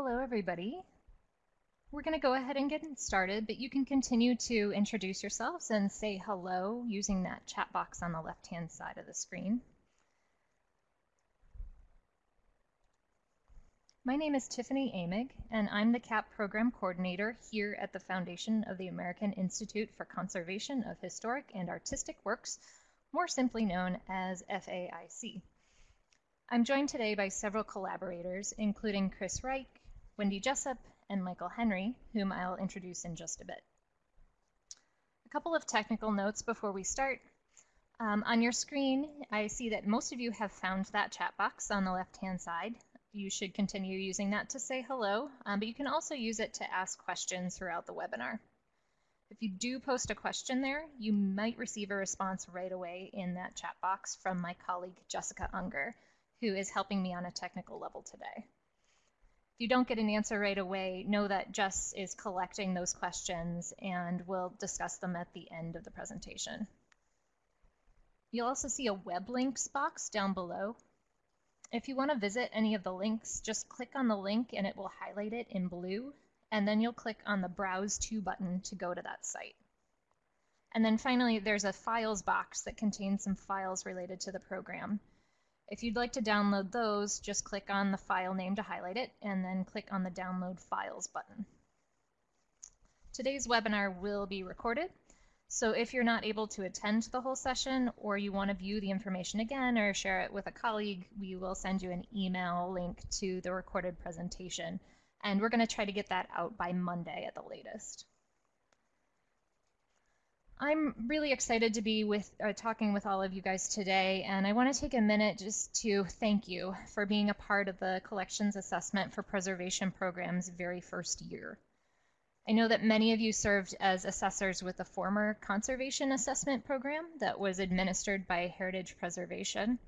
Hello, everybody. We're going to go ahead and get started, but you can continue to introduce yourselves and say hello using that chat box on the left-hand side of the screen. My name is Tiffany Amig, and I'm the CAP Program Coordinator here at the Foundation of the American Institute for Conservation of Historic and Artistic Works, more simply known as FAIC. I'm joined today by several collaborators, including Chris Reich, Wendy Jessup, and Michael Henry, whom I'll introduce in just a bit. A couple of technical notes before we start. Um, on your screen, I see that most of you have found that chat box on the left-hand side you should continue using that to say hello, um, but you can also use it to ask questions throughout the webinar. If you do post a question there, you might receive a response right away in that chat box from my colleague Jessica Unger, who is helping me on a technical level today. If you don't get an answer right away, know that Jess is collecting those questions and we'll discuss them at the end of the presentation. You'll also see a web links box down below if you want to visit any of the links, just click on the link and it will highlight it in blue, and then you'll click on the Browse To button to go to that site. And then finally, there's a files box that contains some files related to the program. If you'd like to download those, just click on the file name to highlight it, and then click on the Download Files button. Today's webinar will be recorded, so if you're not able to attend the whole session or you want to view the information again or share it with a colleague, we will send you an email link to the recorded presentation. And we're going to try to get that out by Monday at the latest. I'm really excited to be with uh, talking with all of you guys today, and I want to take a minute just to thank you for being a part of the Collections Assessment for Preservation Program's very first year. I know that many of you served as assessors with the former conservation assessment program that was administered by Heritage Preservation.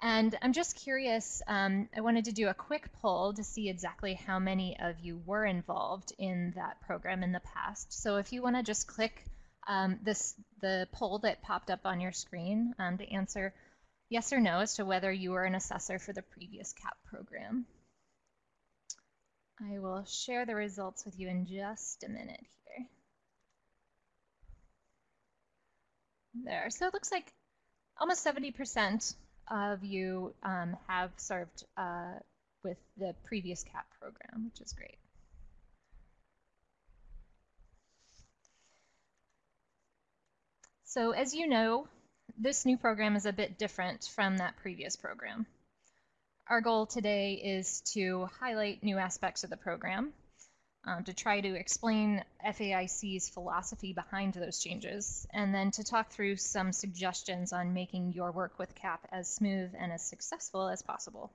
And I'm just curious, um, I wanted to do a quick poll to see exactly how many of you were involved in that program in the past. So if you want to just click um, this the poll that popped up on your screen um, to answer yes or no as to whether you were an assessor for the previous CAP program. I will share the results with you in just a minute here. There, so it looks like almost 70% of you um, have served uh, with the previous CAP program, which is great. So as you know, this new program is a bit different from that previous program. Our goal today is to highlight new aspects of the program, um, to try to explain FAIC's philosophy behind those changes, and then to talk through some suggestions on making your work with CAP as smooth and as successful as possible.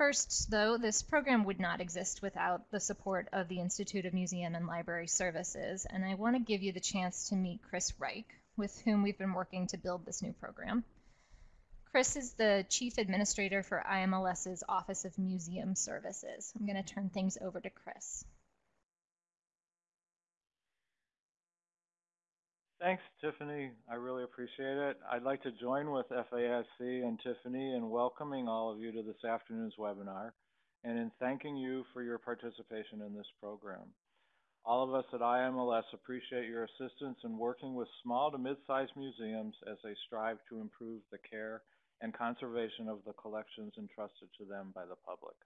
First, though, this program would not exist without the support of the Institute of Museum and Library Services, and I want to give you the chance to meet Chris Reich, with whom we've been working to build this new program. Chris is the Chief Administrator for IMLS's Office of Museum Services. I'm going to turn things over to Chris. Thanks, Tiffany. I really appreciate it. I'd like to join with FAIC and Tiffany in welcoming all of you to this afternoon's webinar and in thanking you for your participation in this program. All of us at IMLS appreciate your assistance in working with small to mid-sized museums as they strive to improve the care and conservation of the collections entrusted to them by the public.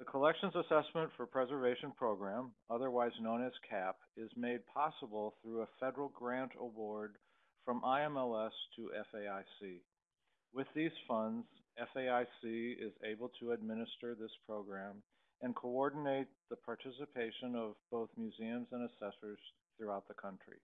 The Collections Assessment for Preservation Program, otherwise known as CAP, is made possible through a federal grant award from IMLS to FAIC. With these funds, FAIC is able to administer this program and coordinate the participation of both museums and assessors throughout the country.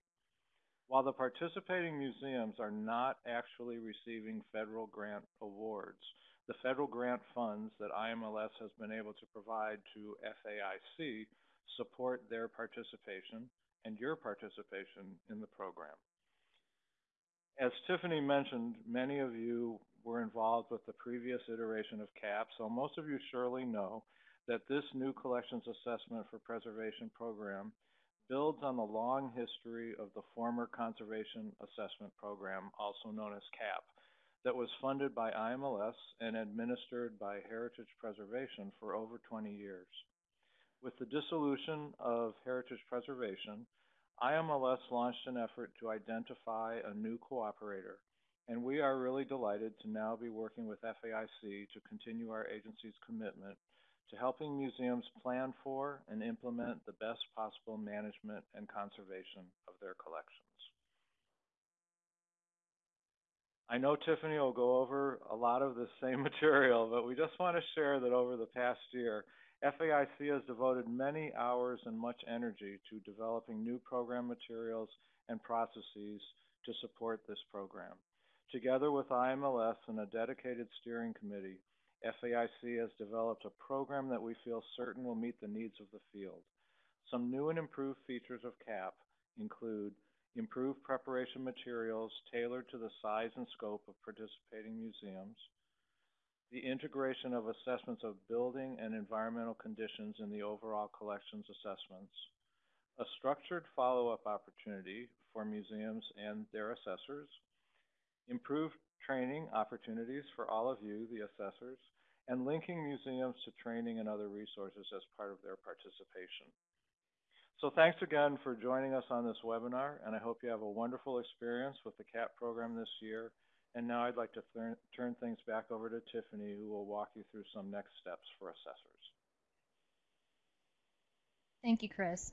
While the participating museums are not actually receiving federal grant awards, the federal grant funds that IMLS has been able to provide to FAIC support their participation and your participation in the program. As Tiffany mentioned, many of you were involved with the previous iteration of CAP, so most of you surely know that this new collections assessment for preservation program builds on the long history of the former Conservation Assessment Program, also known as CAP. That was funded by IMLS and administered by Heritage Preservation for over 20 years. With the dissolution of Heritage Preservation, IMLS launched an effort to identify a new cooperator, and we are really delighted to now be working with FAIC to continue our agency's commitment to helping museums plan for and implement the best possible management and conservation of their collections. I know Tiffany will go over a lot of the same material, but we just want to share that over the past year, FAIC has devoted many hours and much energy to developing new program materials and processes to support this program. Together with IMLS and a dedicated steering committee, FAIC has developed a program that we feel certain will meet the needs of the field. Some new and improved features of CAP include improved preparation materials tailored to the size and scope of participating museums, the integration of assessments of building and environmental conditions in the overall collections assessments, a structured follow-up opportunity for museums and their assessors, improved training opportunities for all of you, the assessors, and linking museums to training and other resources as part of their participation. So thanks again for joining us on this webinar, and I hope you have a wonderful experience with the CAP program this year. And now I'd like to turn things back over to Tiffany, who will walk you through some next steps for assessors. Thank you, Chris.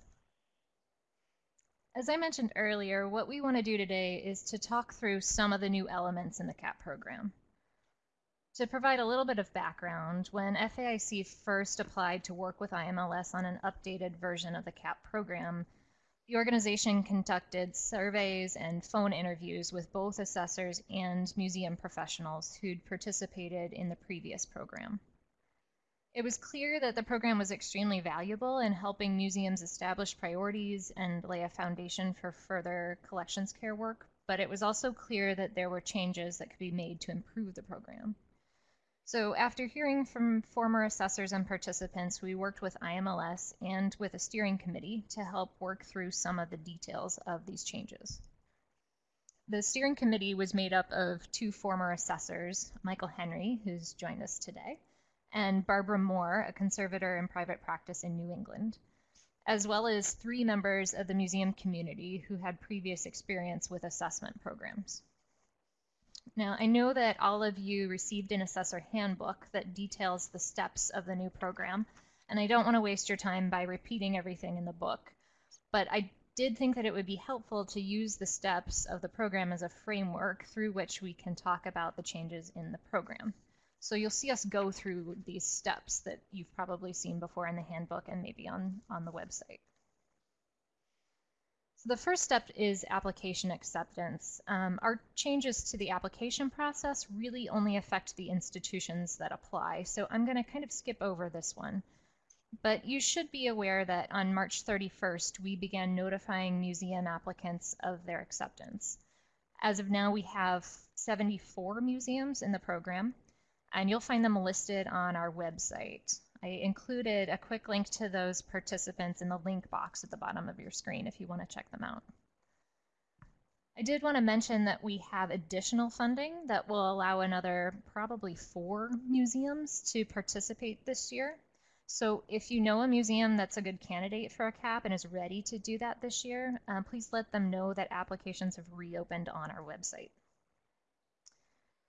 As I mentioned earlier, what we want to do today is to talk through some of the new elements in the CAP program. To provide a little bit of background, when FAIC first applied to work with IMLS on an updated version of the CAP program, the organization conducted surveys and phone interviews with both assessors and museum professionals who'd participated in the previous program. It was clear that the program was extremely valuable in helping museums establish priorities and lay a foundation for further collections care work, but it was also clear that there were changes that could be made to improve the program. So after hearing from former assessors and participants, we worked with IMLS and with a steering committee to help work through some of the details of these changes. The steering committee was made up of two former assessors, Michael Henry, who's joined us today, and Barbara Moore, a conservator in private practice in New England, as well as three members of the museum community who had previous experience with assessment programs. Now, I know that all of you received an assessor handbook that details the steps of the new program, and I don't want to waste your time by repeating everything in the book, but I did think that it would be helpful to use the steps of the program as a framework through which we can talk about the changes in the program. So you'll see us go through these steps that you've probably seen before in the handbook and maybe on, on the website. So the first step is application acceptance. Um, our changes to the application process really only affect the institutions that apply. So I'm going to kind of skip over this one. But you should be aware that on March 31st, we began notifying museum applicants of their acceptance. As of now, we have 74 museums in the program, and you'll find them listed on our website. I included a quick link to those participants in the link box at the bottom of your screen if you want to check them out. I did want to mention that we have additional funding that will allow another probably four museums to participate this year. So if you know a museum that's a good candidate for a CAP and is ready to do that this year, uh, please let them know that applications have reopened on our website.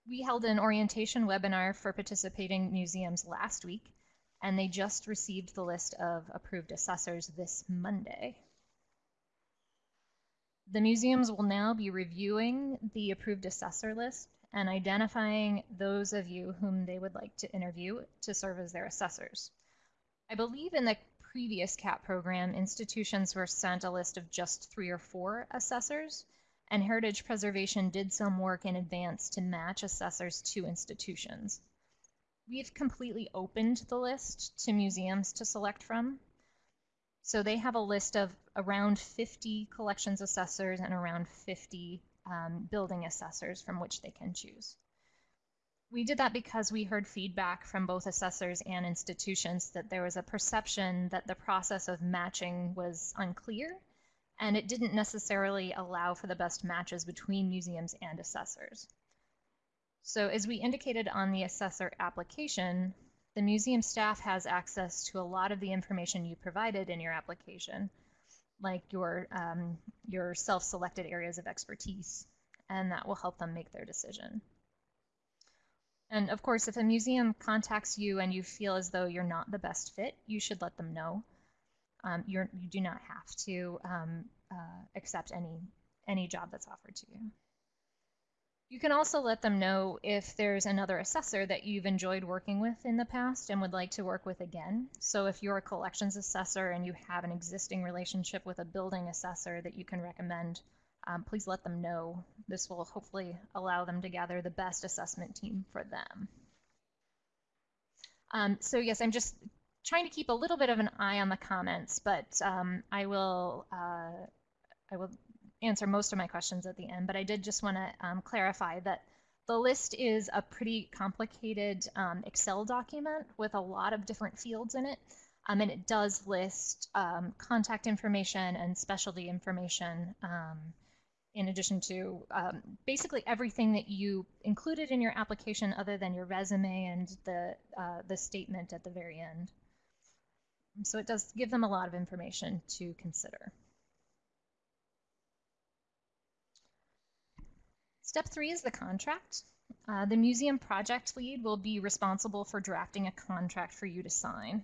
We held an orientation webinar for participating museums last week, and they just received the list of approved assessors this Monday. The museums will now be reviewing the approved assessor list and identifying those of you whom they would like to interview to serve as their assessors. I believe in the previous CAP program, institutions were sent a list of just three or four assessors, and Heritage Preservation did some work in advance to match assessors to institutions. We've completely opened the list to museums to select from. So they have a list of around 50 collections assessors and around 50 um, building assessors from which they can choose. We did that because we heard feedback from both assessors and institutions that there was a perception that the process of matching was unclear and it didn't necessarily allow for the best matches between museums and assessors. So as we indicated on the assessor application, the museum staff has access to a lot of the information you provided in your application, like your, um, your self-selected areas of expertise, and that will help them make their decision. And of course, if a museum contacts you and you feel as though you're not the best fit, you should let them know. Um, you do not have to um, uh, accept any, any job that's offered to you. You can also let them know if there's another assessor that you've enjoyed working with in the past and would like to work with again. So if you're a collections assessor and you have an existing relationship with a building assessor that you can recommend, um, please let them know. This will hopefully allow them to gather the best assessment team for them. Um, so yes, I'm just trying to keep a little bit of an eye on the comments, but um, I will uh, I will answer most of my questions at the end, but I did just want to um, clarify that the list is a pretty complicated um, Excel document with a lot of different fields in it. Um, and it does list um, contact information and specialty information um, in addition to um, basically everything that you included in your application other than your resume and the, uh, the statement at the very end. So it does give them a lot of information to consider. Step three is the contract. Uh, the museum project lead will be responsible for drafting a contract for you to sign.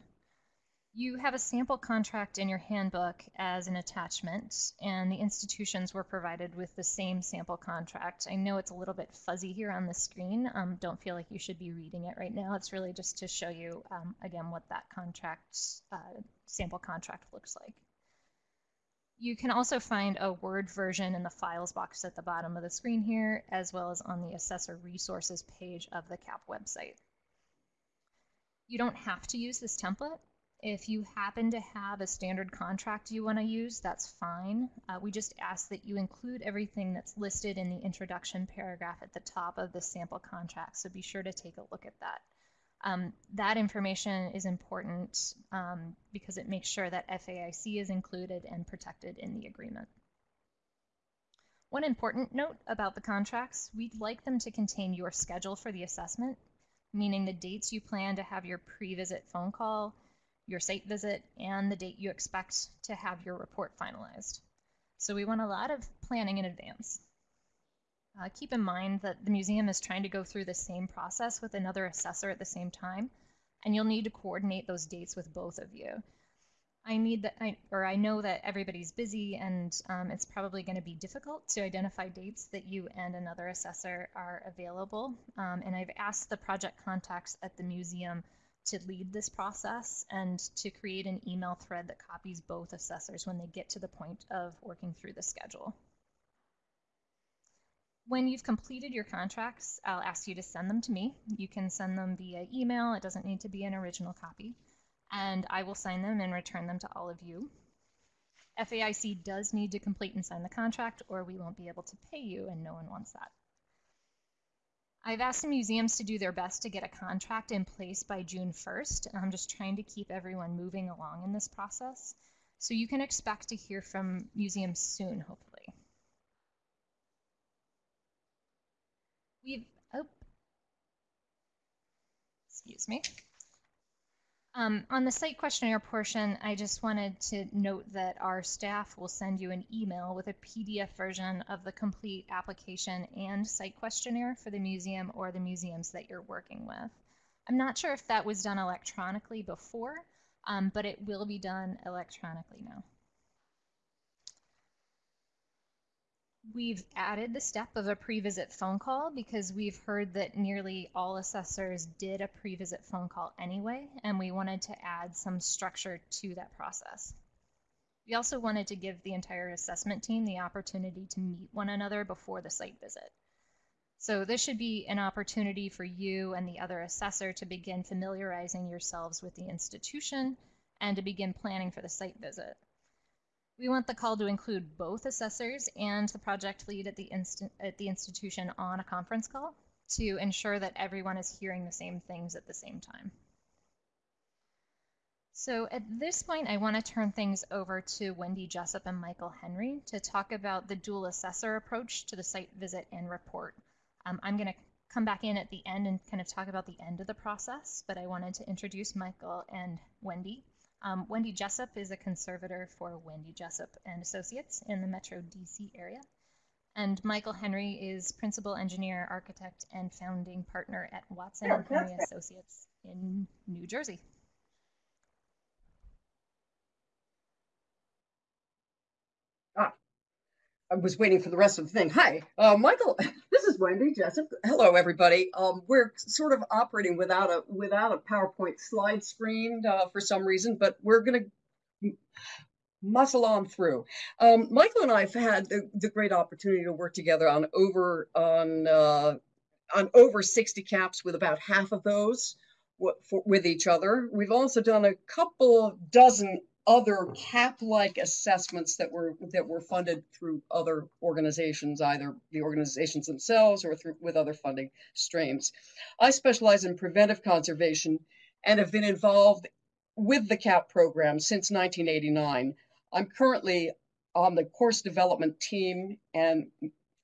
You have a sample contract in your handbook as an attachment, and the institutions were provided with the same sample contract. I know it's a little bit fuzzy here on the screen. Um, don't feel like you should be reading it right now. It's really just to show you, um, again, what that contract, uh, sample contract looks like. You can also find a Word version in the files box at the bottom of the screen here, as well as on the assessor resources page of the CAP website. You don't have to use this template. If you happen to have a standard contract you want to use, that's fine. Uh, we just ask that you include everything that's listed in the introduction paragraph at the top of the sample contract, so be sure to take a look at that. Um, that information is important um, because it makes sure that FAIC is included and protected in the agreement. One important note about the contracts, we'd like them to contain your schedule for the assessment, meaning the dates you plan to have your pre-visit phone call, your site visit, and the date you expect to have your report finalized. So we want a lot of planning in advance. Uh, keep in mind that the museum is trying to go through the same process with another assessor at the same time, and you'll need to coordinate those dates with both of you. I need that, I, or I know that everybody's busy, and um, it's probably going to be difficult to identify dates that you and another assessor are available. Um, and I've asked the project contacts at the museum to lead this process and to create an email thread that copies both assessors when they get to the point of working through the schedule. When you've completed your contracts, I'll ask you to send them to me. You can send them via email. It doesn't need to be an original copy. And I will sign them and return them to all of you. FAIC does need to complete and sign the contract or we won't be able to pay you and no one wants that. I've asked the museums to do their best to get a contract in place by June 1st, and I'm just trying to keep everyone moving along in this process. So you can expect to hear from museums soon, hopefully. We've, oh, excuse me. Um, on the site questionnaire portion, I just wanted to note that our staff will send you an email with a PDF version of the complete application and site questionnaire for the museum or the museums that you're working with. I'm not sure if that was done electronically before, um, but it will be done electronically now. We've added the step of a pre-visit phone call because we've heard that nearly all assessors did a pre-visit phone call anyway, and we wanted to add some structure to that process. We also wanted to give the entire assessment team the opportunity to meet one another before the site visit. So this should be an opportunity for you and the other assessor to begin familiarizing yourselves with the institution and to begin planning for the site visit. We want the call to include both assessors and the project lead at the, at the institution on a conference call to ensure that everyone is hearing the same things at the same time. So at this point, I want to turn things over to Wendy Jessup and Michael Henry to talk about the dual assessor approach to the site visit and report. Um, I'm going to come back in at the end and kind of talk about the end of the process, but I wanted to introduce Michael and Wendy. Um, Wendy Jessup is a conservator for Wendy Jessup and Associates in the Metro DC area. And Michael Henry is principal engineer, architect, and founding partner at Watson and Henry Associates in New Jersey. Ah, I was waiting for the rest of the thing. Hi, uh, Michael. Wendy Jessup. Hello, everybody. Um, we're sort of operating without a without a PowerPoint slide screen uh, for some reason, but we're going to muscle on through. Um, Michael and I have had the, the, great opportunity to work together on over on uh, on over 60 caps with about half of those for, with each other. We've also done a couple dozen other cap-like assessments that were that were funded through other organizations, either the organizations themselves or through with other funding streams. I specialize in preventive conservation and have been involved with the CAP program since 1989. I'm currently on the course development team and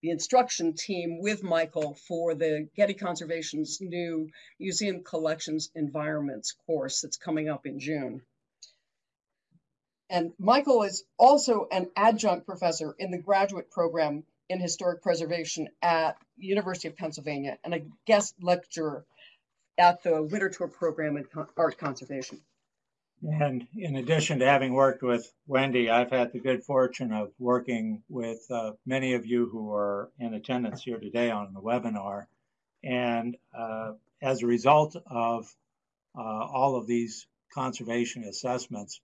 the instruction team with Michael for the Getty Conservation's new Museum Collections Environments course that's coming up in June. And Michael is also an adjunct professor in the graduate program in historic preservation at University of Pennsylvania and a guest lecturer at the Winterthur program in art conservation. And in addition to having worked with Wendy, I've had the good fortune of working with uh, many of you who are in attendance here today on the webinar. And uh, as a result of uh, all of these conservation assessments,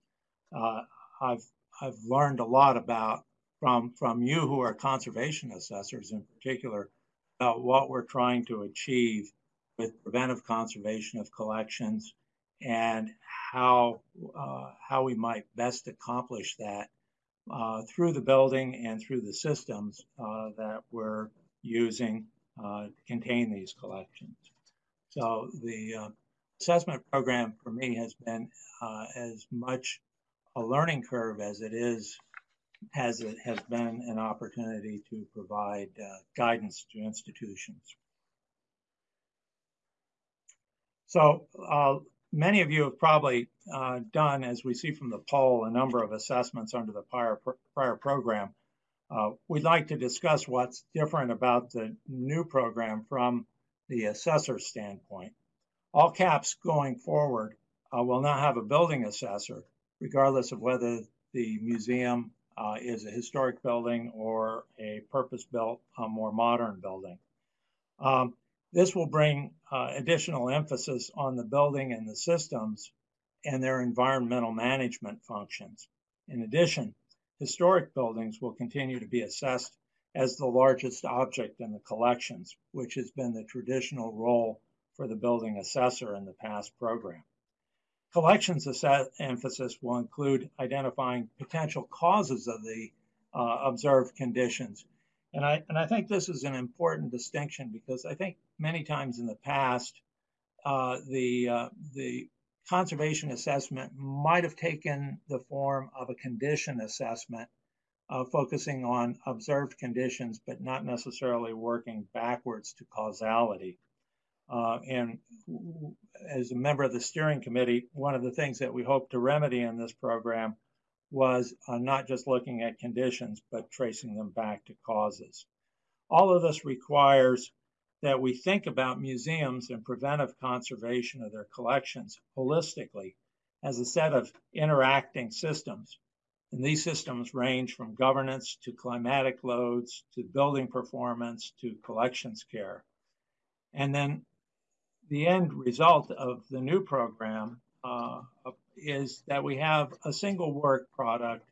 uh, I've I've learned a lot about from from you who are conservation assessors in particular about what we're trying to achieve with preventive conservation of collections and how uh, how we might best accomplish that uh, through the building and through the systems uh, that we're using uh, to contain these collections. So the uh, assessment program for me has been uh, as much a learning curve as it is has it has been an opportunity to provide uh, guidance to institutions. So uh, many of you have probably uh, done, as we see from the poll, a number of assessments under the prior, prior program. Uh, we'd like to discuss what's different about the new program from the assessor standpoint. All CAPS going forward uh, will now have a building assessor regardless of whether the museum uh, is a historic building or a purpose-built, uh, more modern building. Um, this will bring uh, additional emphasis on the building and the systems and their environmental management functions. In addition, historic buildings will continue to be assessed as the largest object in the collections, which has been the traditional role for the building assessor in the past program. Collections emphasis will include identifying potential causes of the uh, observed conditions. And I, and I think this is an important distinction because I think many times in the past, uh, the, uh, the conservation assessment might have taken the form of a condition assessment, uh, focusing on observed conditions, but not necessarily working backwards to causality. Uh, and as a member of the steering committee, one of the things that we hope to remedy in this program was uh, not just looking at conditions, but tracing them back to causes. All of this requires that we think about museums and preventive conservation of their collections holistically as a set of interacting systems. And these systems range from governance to climatic loads to building performance to collections care. And then the end result of the new program uh, is that we have a single work product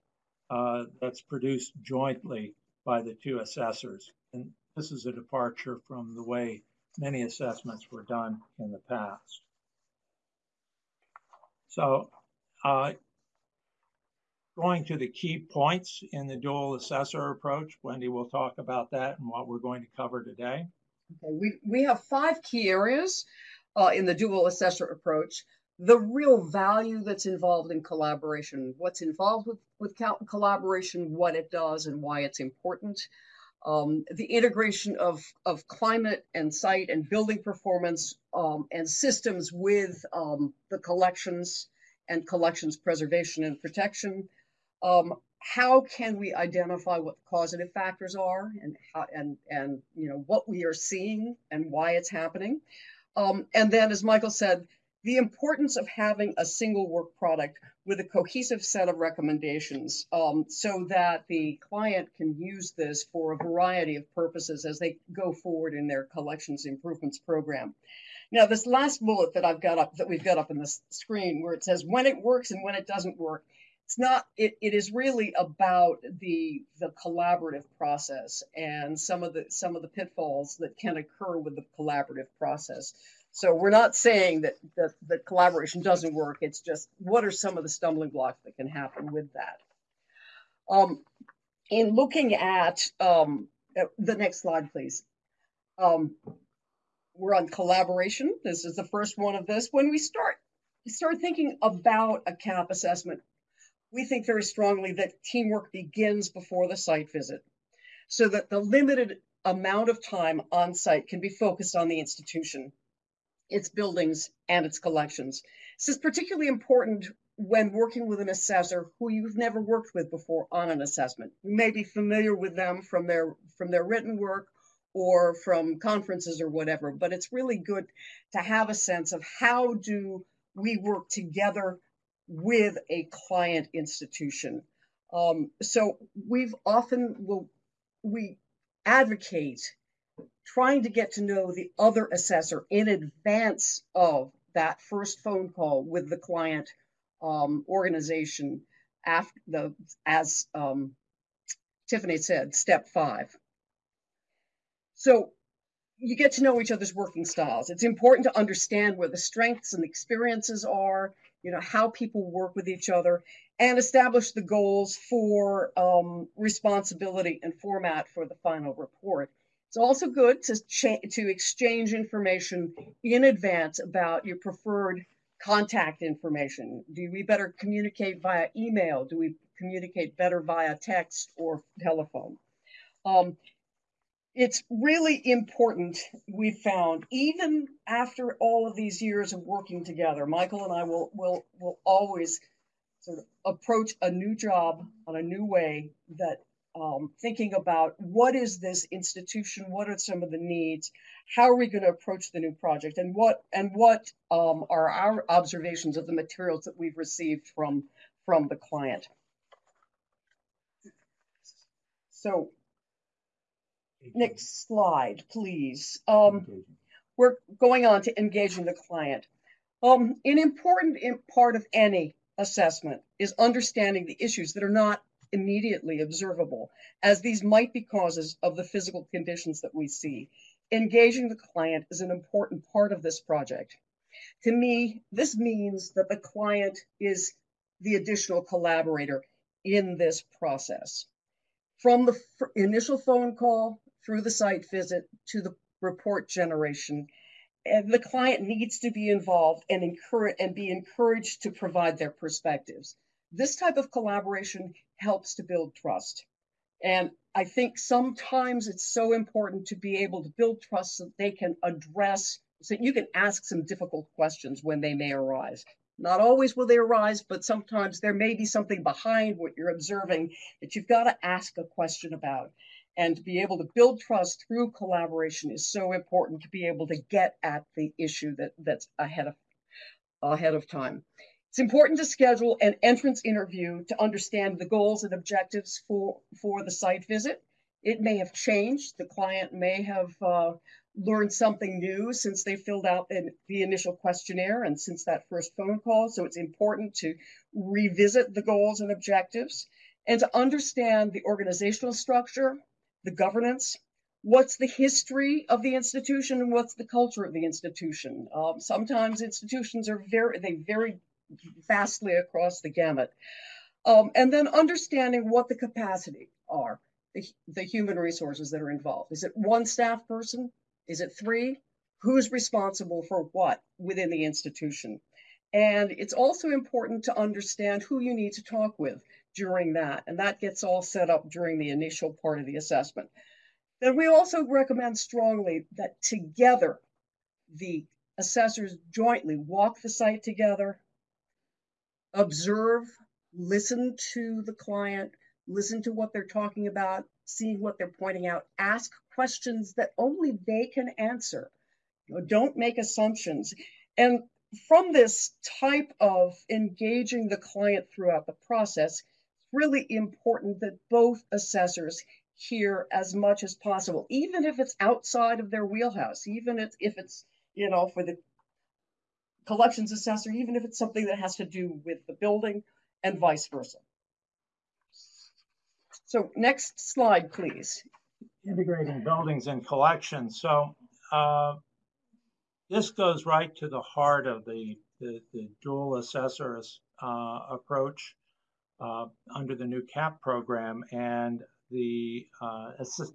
uh, that's produced jointly by the two assessors. And this is a departure from the way many assessments were done in the past. So uh, going to the key points in the dual assessor approach, Wendy will talk about that and what we're going to cover today. Okay, we, we have five key areas uh, in the dual assessor approach. The real value that's involved in collaboration, what's involved with, with collaboration, what it does, and why it's important. um, the integration of, of climate and site and building performance um, and systems with um, the collections and collections preservation and protection. How can we identify what the causative factors are and how, and, and you know, what we are seeing and why it's happening? Um, and then, as Michael said, the importance of having a single work product with a cohesive set of recommendations um, so that the client can use this for a variety of purposes as they go forward in their collections improvements program. Now, this last bullet that I've got up, that we've got up in the screen where it says when it works and when it doesn't work, it's not, it, it is really about the, the collaborative process and some of the, some of the pitfalls that can occur with the collaborative process. So we're not saying that, that, that collaboration doesn't work. It's just what are some of the stumbling blocks that can happen with that. Um, in looking at um, uh, the next slide, please. Um, we're on collaboration. This is the first one of this. When we start start thinking about a CAP assessment, we think very strongly that teamwork begins before the site visit so that the limited amount of time on site can be focused on the institution its buildings, and its collections. This is particularly important when working with an assessor who you've never worked with before on an assessment. You may be familiar with them from their from their written work or from conferences or whatever, but it's really good to have a sense of how do we work together with a client institution. Um, so we've often will we advocate trying to get to know the other assessor in advance of that first phone call with the client um, organization after the as um, Tiffany said, step five. So you get to know each other's working styles. It's important to understand where the strengths and experiences are, you know, how people work with each other, and establish the goals for um, responsibility and format for the final report. It's also good to, to exchange information in advance about your preferred contact information. Do we better communicate via email? Do we communicate better via text or telephone? Um, it's really important, we've found, even after all of these years of working together, Michael and I will, will, will always sort of approach a new job on a new way that um, thinking about what is this institution, what are some of the needs, how are we going to approach the new project, and what and what um, are our observations of the materials that we've received from from the client. So, next slide, please. Um, we're going on to engaging the client. Um, an important part of any assessment is understanding the issues that are not immediately observable, as these might be causes of the physical conditions that we see. Engaging the client is an important part of this project. To me, this means that the client is the additional collaborator in this process. From the initial phone call through the site visit to the report generation, and the client needs to be involved and encourage and be encouraged to provide their perspectives. This type of collaboration helps to build trust. And I think sometimes it's so important to be able to build trust so they can address, so you can ask some difficult questions when they may arise. Not always will they arise, but sometimes there may be something behind what you're observing that you've got to ask a question about. And to be able to build trust through collaboration is so important to be able to get at the issue that, that's ahead of ahead of time. It's important to schedule an entrance interview to understand the goals and objectives for, for the site visit. It may have changed. The client may have uh, learned something new since they filled out the, the initial questionnaire and since that first phone call. So it's important to revisit the goals and objectives and to understand the organizational structure, the governance, what's the history of the institution and what's the culture of the institution. Um, sometimes institutions are very, they vary vastly across the gamut. Um, and then understanding what the capacity are, the, the human resources that are involved. Is it one staff person? Is it three? Who's responsible for what within the institution? And it's also important to understand who you need to talk with during that. And that gets all set up during the initial part of the assessment. Then we also recommend strongly that together the assessors jointly walk the site together, observe, listen to the client, listen to what they're talking about, see what they're pointing out, ask questions that only they can answer. You know, don't make assumptions. And from this type of engaging the client throughout the process, really important that both assessors hear as much as possible, even if it's outside of their wheelhouse, even if, if it's, you know, for the collections assessor, even if it's something that has to do with the building and vice versa. So next slide, please. Integrating buildings and collections. So uh, this goes right to the heart of the, the, the dual assessors uh, approach under the new CAP program and the uh,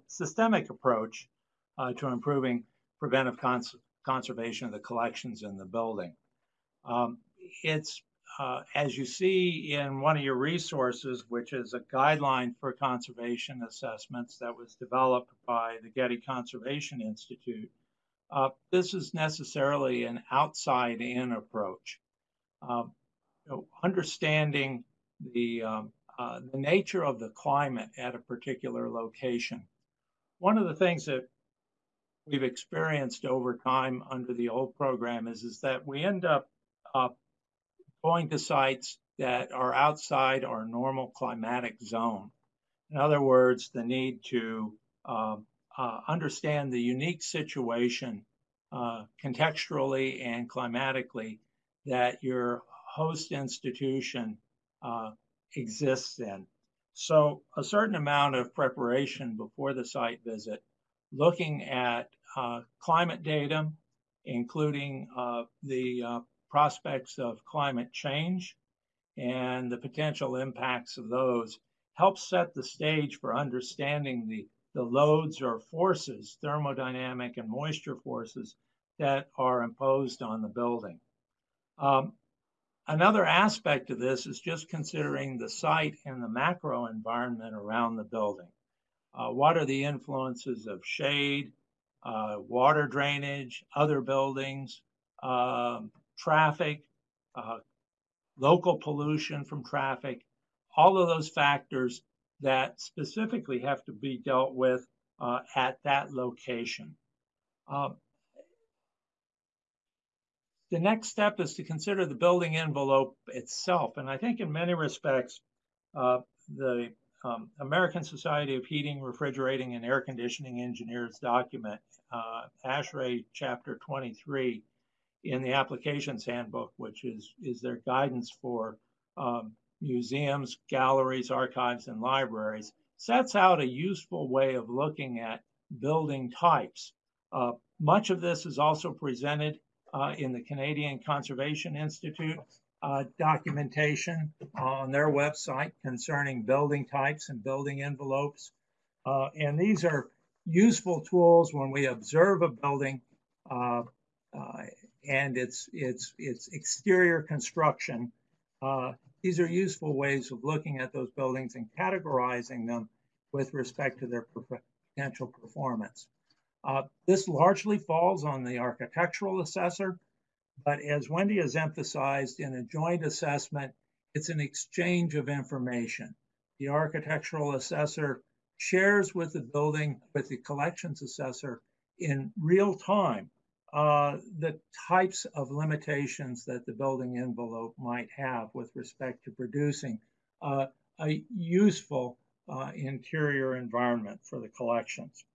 systemic approach uh, to improving preventive cons conservation of the collections in the building. Um, it's uh, as you see in one of your resources, which is a guideline for conservation assessments that was developed by the Getty Conservation Institute, uh, this is necessarily an outside in approach. Um, you know, understanding the, um, uh, the nature of the climate at a particular location. One of the things that we've experienced over time under the old program is, is that we end up uh, going to sites that are outside our normal climatic zone. In other words, the need to uh, uh, understand the unique situation uh, contextually and climatically that your host institution uh, exists in. So a certain amount of preparation before the site visit, looking at uh, climate data, including uh, the prospects of climate change and the potential impacts of those helps set the stage for understanding the, the loads or forces, thermodynamic and moisture forces, that are imposed on the building. Um, another aspect of this is just considering the site and the macro environment around the building. Uh, what are the influences of shade, uh, water drainage, other buildings, um, traffic, uh, local pollution from traffic, all of those factors that specifically have to be dealt with uh, at that location. The next step is to consider the building envelope itself. And I think in many respects, uh, the um, American Society of Heating, Refrigerating, and Air Conditioning Engineers document, uh, ASHRAE Chapter 23, in the applications handbook, which is, is their guidance for um, museums, galleries, archives, and libraries, sets out a useful way of looking at building types. Uh, much of this is also presented in the Canadian Conservation Institute uh, documentation on their website concerning building types and building envelopes. Uh, and these are useful tools when we observe a building uh, uh, and its its its exterior construction. Uh, these are useful ways of looking at those buildings and categorizing them with respect to their potential performance. Uh, this largely falls on the architectural assessor, but as Wendy has emphasized in a joint assessment, it's an exchange of information. The architectural assessor shares with the building, with the collections assessor in real time uh, the types of limitations that the building envelope might have with respect to producing uh, a useful uh, interior environment for the collections.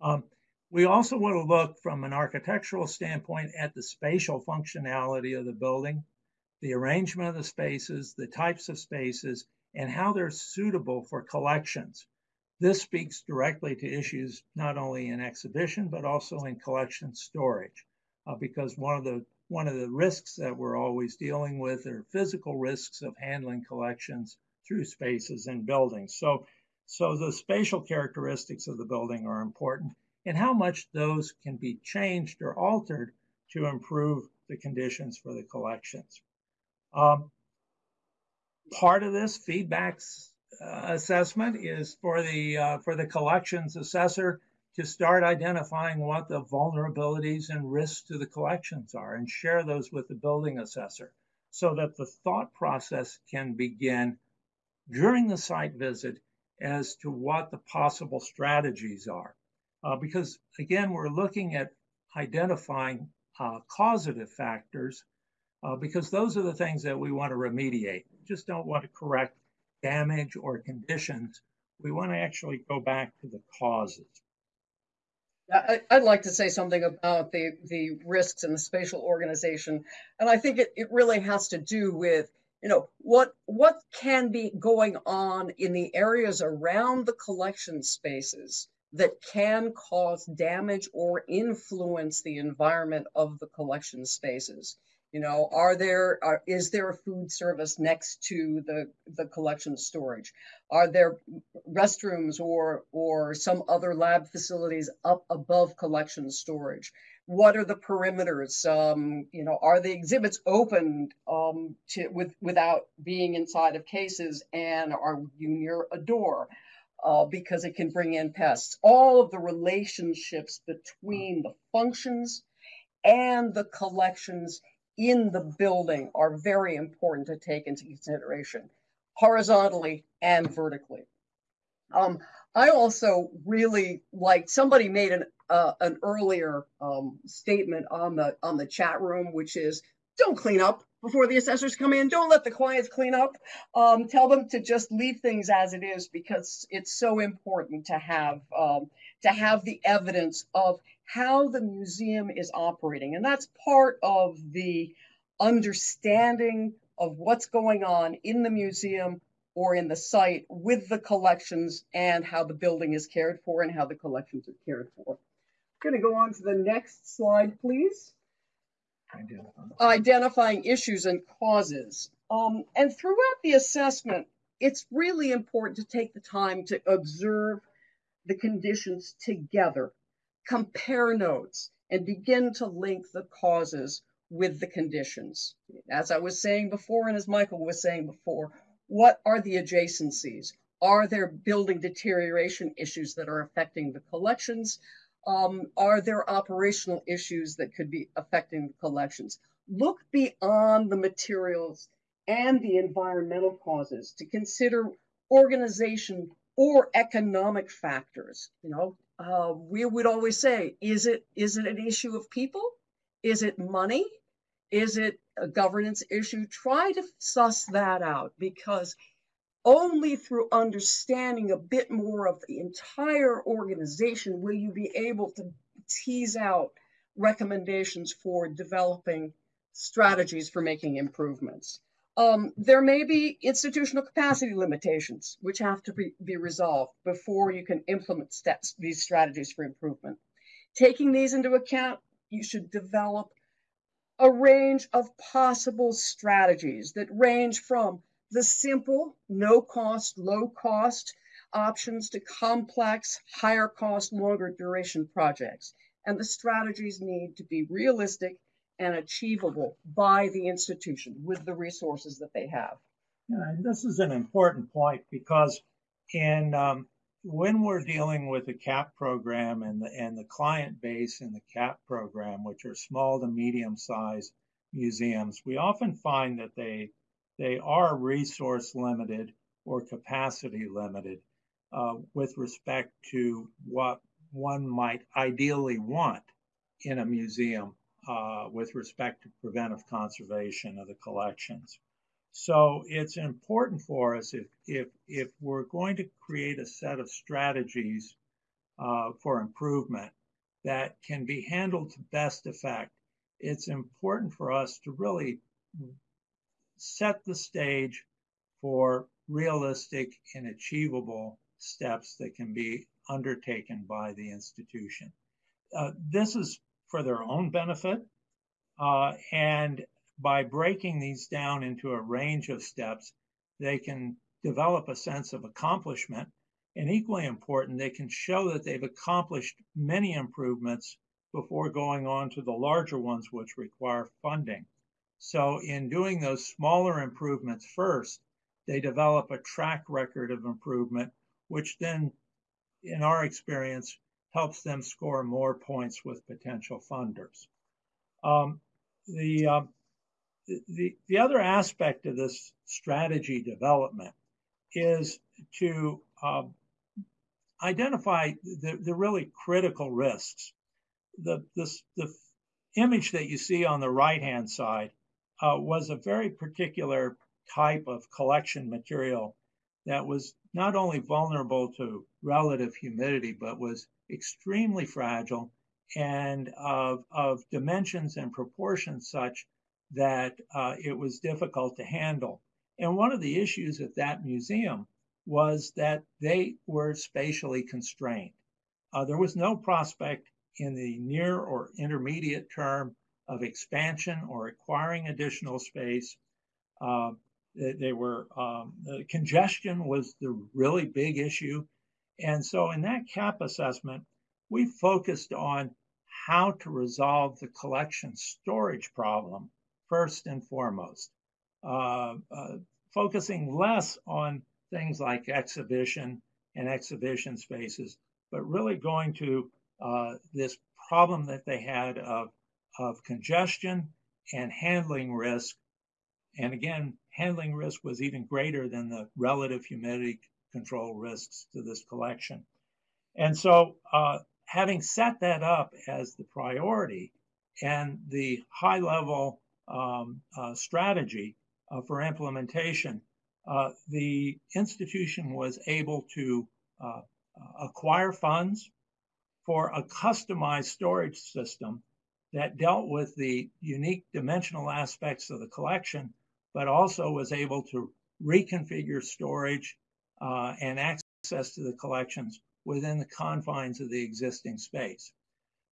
Um, we also want to look from an architectural standpoint at the spatial functionality of the building, the arrangement of the spaces, the types of spaces, and how they're suitable for collections. This speaks directly to issues not only in exhibition, but also in collection storage, uh, because one of the one of the risks that we're always dealing with are physical risks of handling collections through spaces and buildings. So, so the spatial characteristics of the building are important and how much those can be changed or altered to improve the conditions for the collections. Um, part of this feedbacks uh, assessment is for the uh, for the collections assessor to start identifying what the vulnerabilities and risks to the collections are and share those with the building assessor so that the thought process can begin during the site visit as to what the possible strategies are. Uh, because again, we're looking at identifying uh, causative factors uh, because those are the things that we want to remediate. Just don't want to correct damage or conditions. We want to actually go back to the causes. I, would like to say something about the, the risks in the spatial organization. And I think it, it really has to do with, you know, what, what can be going on in the areas around the collection spaces that can cause damage or influence the environment of the collection spaces. You know, are there are, is there a food service next to the the collection storage? Are there restrooms or or some other lab facilities up above collection storage? What are the perimeters? Um, you know, are the exhibits open um, to with without being inside of cases? And are you near a door? Uh, because it can bring in pests. All of the relationships between the functions and the collections in the building are very important to take into consideration, horizontally and vertically. Um, I also really like somebody made an uh, an earlier um, statement on the on the chat room, which is don't clean up before the assessors come in. Don't let the clients clean up. Um, tell them to just leave things as it is because it's so important to have um, to have the evidence of how the museum is operating. And that's part of the understanding of what's going on in the museum or in the site with the collections and how the building is cared for and how the collections are cared for. I'm going to go on to the next slide, please. Identifying, Identifying issues and causes. Um, and throughout the assessment, it's really important to take the time to observe the conditions together, compare notes, and begin to link the causes with the conditions. As I was saying before, and as Michael was saying before, what are the adjacencies? Are there building deterioration issues that are affecting the collections? Um, are there operational issues that could be affecting the collections? Look beyond the materials and the environmental causes to consider organization or economic factors. You know, uh, we would always say, is it is it an issue of people? Is it money? Is it a governance issue? Try to suss that out because only through understanding a bit more of the entire organization will you be able to tease out recommendations for developing strategies for making improvements. Um, there may be institutional capacity limitations which have to be, be resolved before you can implement steps, these strategies for improvement. Taking these into account, you should develop a range of possible strategies that range from the simple, no cost, low cost options to complex, higher cost, longer duration projects. And the strategies need to be realistic and achievable by the institution with the resources that they have. Yeah, and this is an important point because in um, when we're dealing with the CAP program and the and the client base in the CAP program, which are small to medium sized museums, we often find that they they are resource limited or capacity limited uh, with respect to what one might ideally want in a museum uh, with respect to preventive conservation of the collections. So it's important for us if, if, if we're going to create a set of strategies uh, for improvement that can be handled to best effect, it's important for us to really set the stage for realistic and achievable steps that can be undertaken by the institution. Uh, this is for their own benefit, uh, and by breaking these down into a range of steps, they can develop a sense of accomplishment. And equally important, they can show that they've accomplished many improvements before going on to the larger ones, which require funding. So in doing those smaller improvements first, they develop a track record of improvement, which then, in our experience, helps them score more points with potential funders. Um, the, uh, the, the other aspect of this strategy development is to uh, identify the, the really critical risks. The, this, the image that you see on the right hand side uh, was a very particular type of collection material that was not only vulnerable to relative humidity, but was extremely fragile and of, of dimensions and proportions such that uh, it was difficult to handle. And one of the issues at that museum was that they were spatially constrained. Uh, there was no prospect in the near or intermediate term of expansion or acquiring additional space. Uh, they, they, were um, the congestion was the really big issue, and so in that cap assessment, we focused on how to resolve the collection storage problem first and foremost, uh, uh, focusing less on things like exhibition and exhibition spaces, but really going to uh, this problem that they had of, of congestion and handling risk. And again, handling risk was even greater than the relative humidity control risks to this collection. And so, uh, having set that up as the priority and the high level um, uh, strategy uh, for implementation, uh, the institution was able to uh, acquire funds for a customized storage system that dealt with the unique dimensional aspects of the collection, but also was able to reconfigure storage uh, and access to the collections within the confines of the existing space.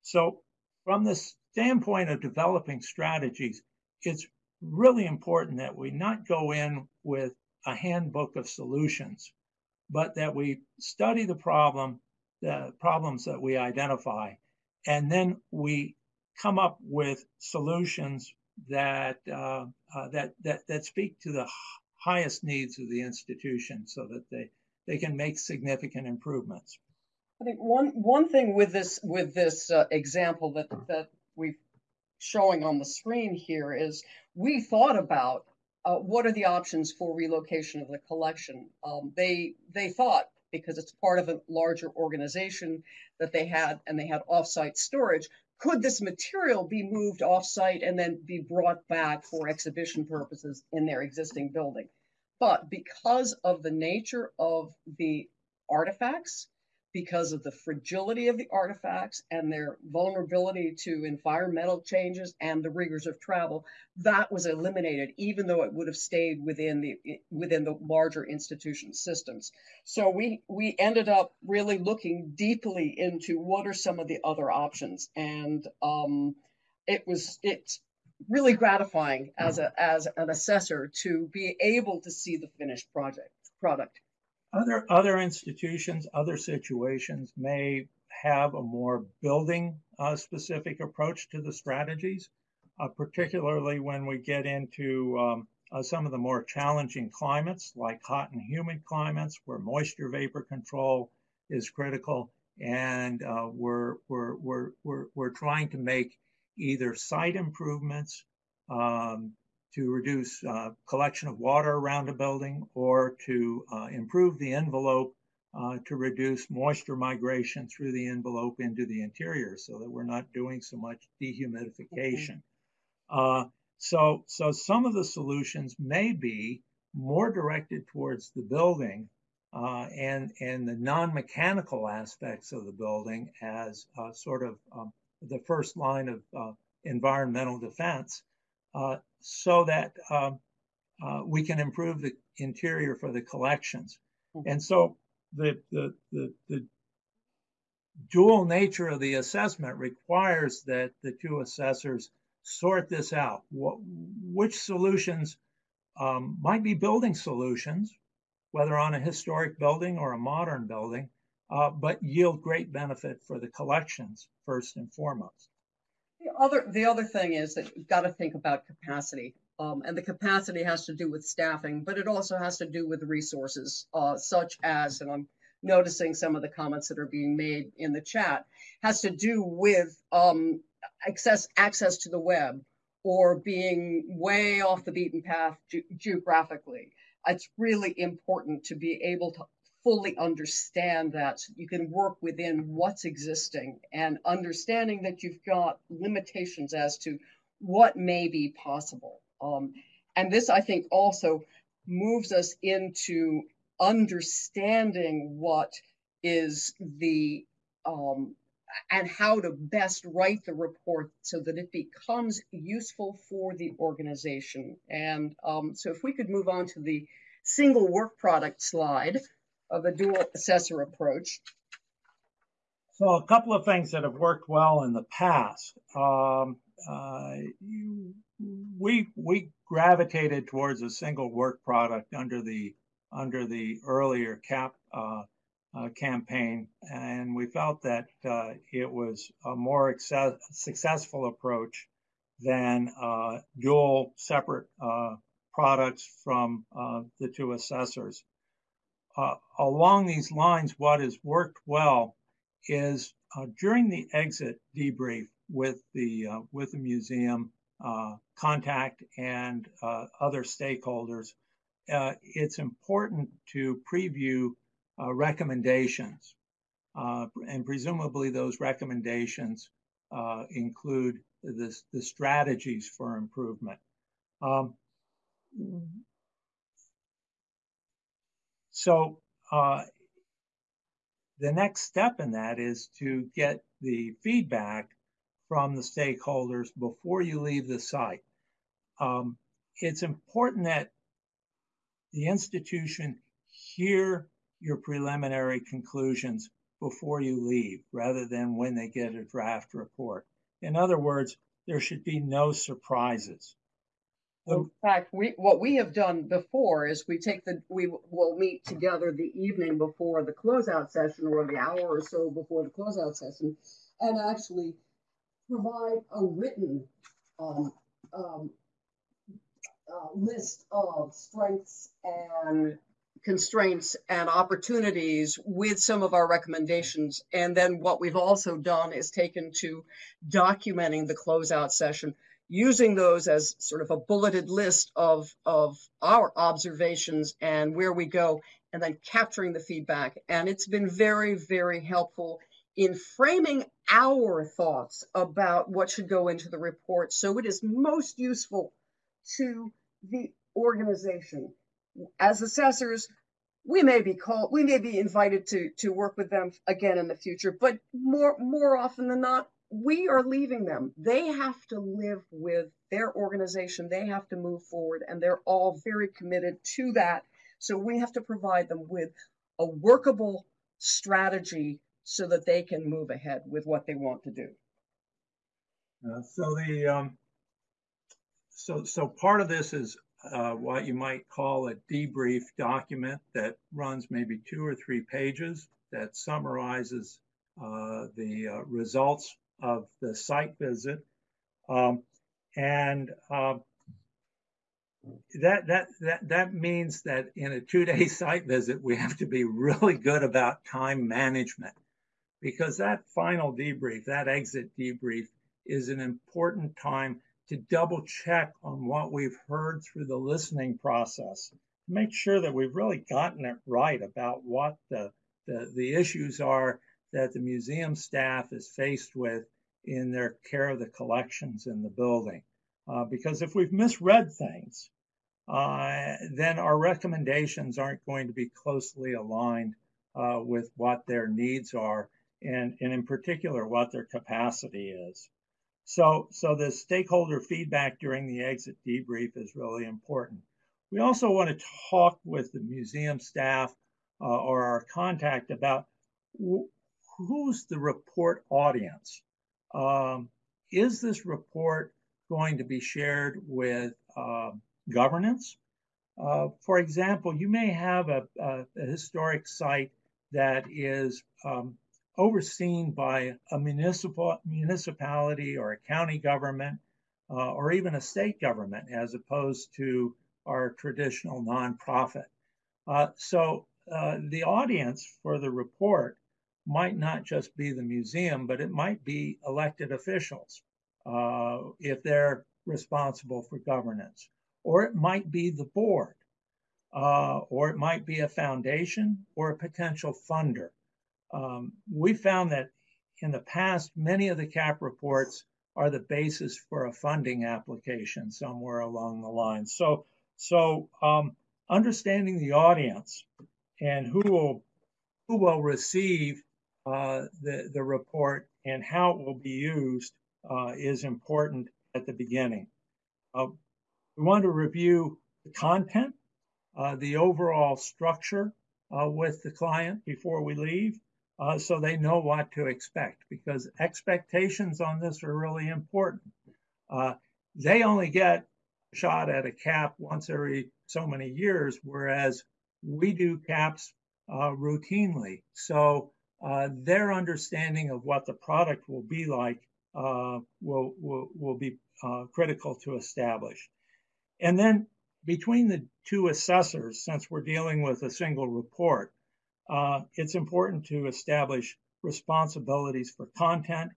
So, from the standpoint of developing strategies, it's really important that we not go in with a handbook of solutions, but that we study the problem, the problems that we identify, and then we come up with solutions that uh, uh, that that that speak to the highest needs of the institution, so that they they can make significant improvements. I think one one thing with this with this uh, example that that we're showing on the screen here is we thought about uh, what are the options for relocation of the collection? Um, they they thought because it's part of a larger organization that they had and they had offsite storage. Could this material be moved offsite and then be brought back for exhibition purposes in their existing building? But because of the nature of the artifacts, because of the fragility of the artifacts and their vulnerability to environmental changes and the rigors of travel that was eliminated even though it would have stayed within the within the larger institution systems. So we we ended up really looking deeply into what are some of the other options and um, it was it's really gratifying as a as an assessor to be able to see the finished project product other, other institutions, other situations may have a more building uh, specific approach to the strategies, uh, particularly when we get into um, uh, some of the more challenging climates like hot and humid climates where moisture vapor control is critical. And uh, we're, we're, we're, we're, we're trying to make either site improvements, um, to reduce uh, collection of water around a building or to uh, improve the envelope uh, to reduce moisture migration through the envelope into the interior so that we're not doing so much dehumidification. Mm-hmm. so, so some of the solutions may be more directed towards the building uh, and and the non-mechanical aspects of the building as uh, sort of um, the first line of uh, environmental defense, uh, so that um, uh, we can improve the interior for the collections. Mm-hmm. And so the, the, the, the dual nature of the assessment requires that the two assessors sort this out. What, which solutions um, might be building solutions, whether on a historic building or a modern building, uh, but yield great benefit for the collections first and foremost. The other, the other thing is that you've got to think about capacity. Um, and the capacity has to do with staffing, but it also has to do with resources, uh, such as, and I'm noticing some of the comments that are being made in the chat, has to do with um, access access to the web or being way off the beaten path ge geographically. It's really important to be able to fully understand that you can work within what's existing and understanding that you've got limitations as to what may be possible. Um, and this, I think, also moves us into understanding what is the um, and how to best write the report so that it becomes useful for the organization. And um, so if we could move on to the single work product slide of a dual assessor approach. So a couple of things that have worked well in the past. Um, uh, you, we we gravitated towards a single work product under the under the earlier CAP uh, uh, campaign, and we felt that uh, it was a more access- successful approach than uh, dual separate uh, products from the two assessors. Along these lines, what has worked well is during the exit debrief with the with the museum contact and other stakeholders, it's important to preview uh, recommendations. Uh, and presumably those recommendations uh, include the, the strategies for improvement. Um, so uh, the next step in that is to get the feedback from the stakeholders before you leave the site. Um, it's important that the institution hear your preliminary conclusions before you leave rather than when they get a draft report. In other words, there should be no surprises. In fact, we, what we have done before is we take the we will meet together the evening before the closeout session or the hour or so before the closeout session, and actually provide a written um, um, uh, list of strengths and constraints and opportunities with some of our recommendations. And then what we've also done is taken to documenting the closeout session, using those as sort of a bulleted list of, of our observations and where we go, and then capturing the feedback. And it's been very, very helpful in framing our thoughts about what should go into the report so it is most useful to the organization as assessors, we may be called, we may be invited to to work with them again in the future, but more more often than not, we are leaving them. They have to live with their organization. They have to move forward, and they're all very committed to that. So we have to provide them with a workable strategy so that they can move ahead with what they want to do. Uh, so the um, so so part of this is uh, what you might call a debrief document that runs maybe two or three pages that summarizes uh, the uh, results of the site visit. Um, and um, that, that, that, that means that in a two day site visit, we have to be really good about time management because that final debrief, that exit debrief, is an important time to double check on what we've heard through the listening process. Make sure that we've really gotten it right about what the, the, the issues are that the museum staff is faced with in their care of the collections in the building. Uh, because if we've misread things, uh, then our recommendations aren't going to be closely aligned uh, with what their needs are, and, and in particular, what their capacity is. So, so the stakeholder feedback during the exit debrief is really important. We also want to talk with the museum staff uh, or our contact about who's the report audience. Um, is this report going to be shared with uh, governance? Uh, for example, you may have a, a, a historic site that is um, overseen by a municipal municipality or a county government uh, or even a state government as opposed to our traditional nonprofit. Uh, so uh, the audience for the report might not just be the museum, but it might be elected officials uh, if they're responsible for governance, or it might be the board, uh, or it might be a foundation or a potential funder. Um, we found that in the past, many of the CAP reports are the basis for a funding application somewhere along the line. So, so um, understanding the audience and who will who will receive the the report and how it will be used uh, is important at the beginning. Uh, we want to review the content, uh, the overall structure uh, with the client before we leave, uh, so they know what to expect because expectations on this are really important. Uh, they only get shot at a cap once every so many years, whereas we do caps uh, routinely. So uh, their understanding of what the product will be like uh, will, will, will be uh, critical to establish. And then between the two assessors, since we're dealing with a single report, uh, it's important to establish responsibilities for content.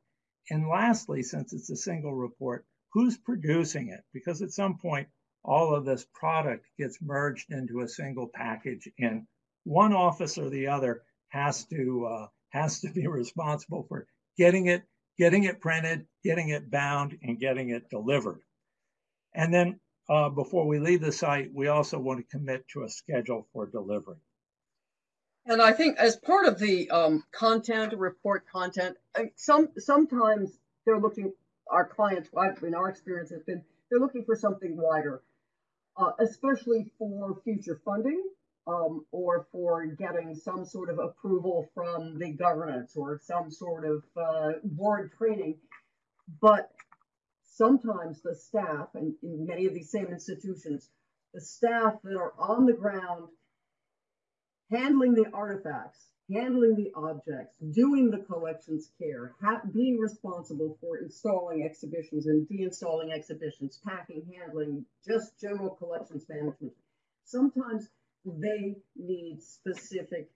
And lastly, since it's a single report, who's producing it? Because at some point, all of this product gets merged into a single package, and one office or the other has to uh, has to be responsible for getting it, getting it printed, getting it bound, and getting it delivered. And then uh, before we leave the site, we also want to commit to a schedule for delivery. And I think as part of the um, content, report content, some sometimes they're looking. Our clients, in our experience, has been they're looking for something wider, uh, especially for future funding um, or for getting some sort of approval from the government or some sort of uh, board training. But sometimes the staff, and in many of these same institutions, the staff that are on the ground handling the artifacts, handling the objects, doing the collections care, being responsible for installing exhibitions and deinstalling exhibitions, packing, handling, just general collections management. Sometimes they need specific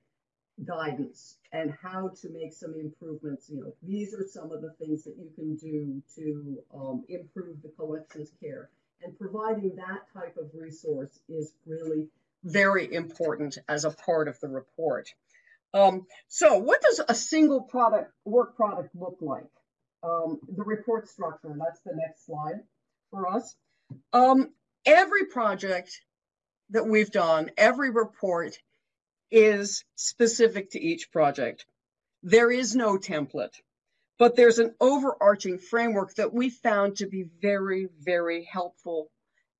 guidance and how to make some improvements. You know, these are some of the things that you can do to um, improve the collections care. And providing that type of resource is really very important as a part of the report. Um, so what does a single product work product look like? Um, the report structure, that's the next slide for us. Um, every project that we've done, every report is specific to each project. There is no template, but there's an overarching framework that we found to be very, very helpful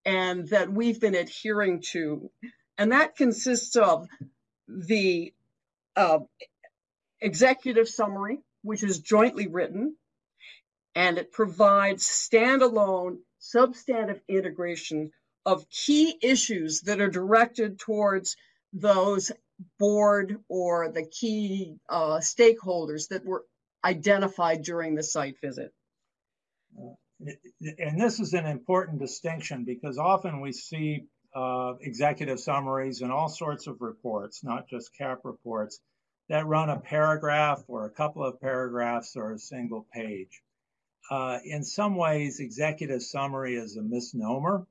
and that we've been adhering to and that consists of the uh, executive summary, which is jointly written, and it provides standalone substantive integration of key issues that are directed towards those board or the key uh, stakeholders that were identified during the site visit. Uh, and this is an important distinction because often we see uh, executive summaries and all sorts of reports, not just CAP reports, that run a paragraph or a couple of paragraphs or a single page. Uh, in some ways, executive summary is a misnomer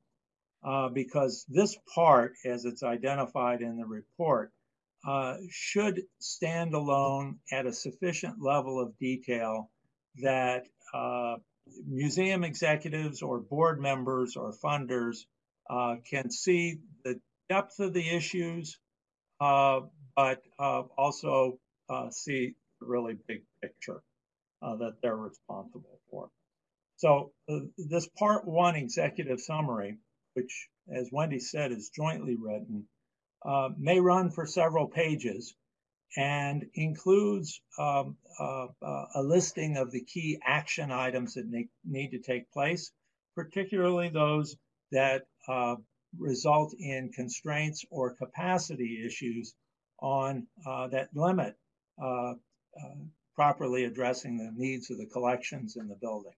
uh, because this part, as it's identified in the report, uh, should stand alone at a sufficient level of detail that uh, museum executives or board members or funders uh, can see the depth of the issues, uh, but uh, also see the really big picture that they're responsible for. So this part one executive summary, which as Wendy said is jointly written, may run for several pages and includes um, uh, uh, a listing of the key action items that need, need to take place, particularly those that uh, result in constraints or capacity issues on uh, that limit uh, uh, properly addressing the needs of the collections in the building.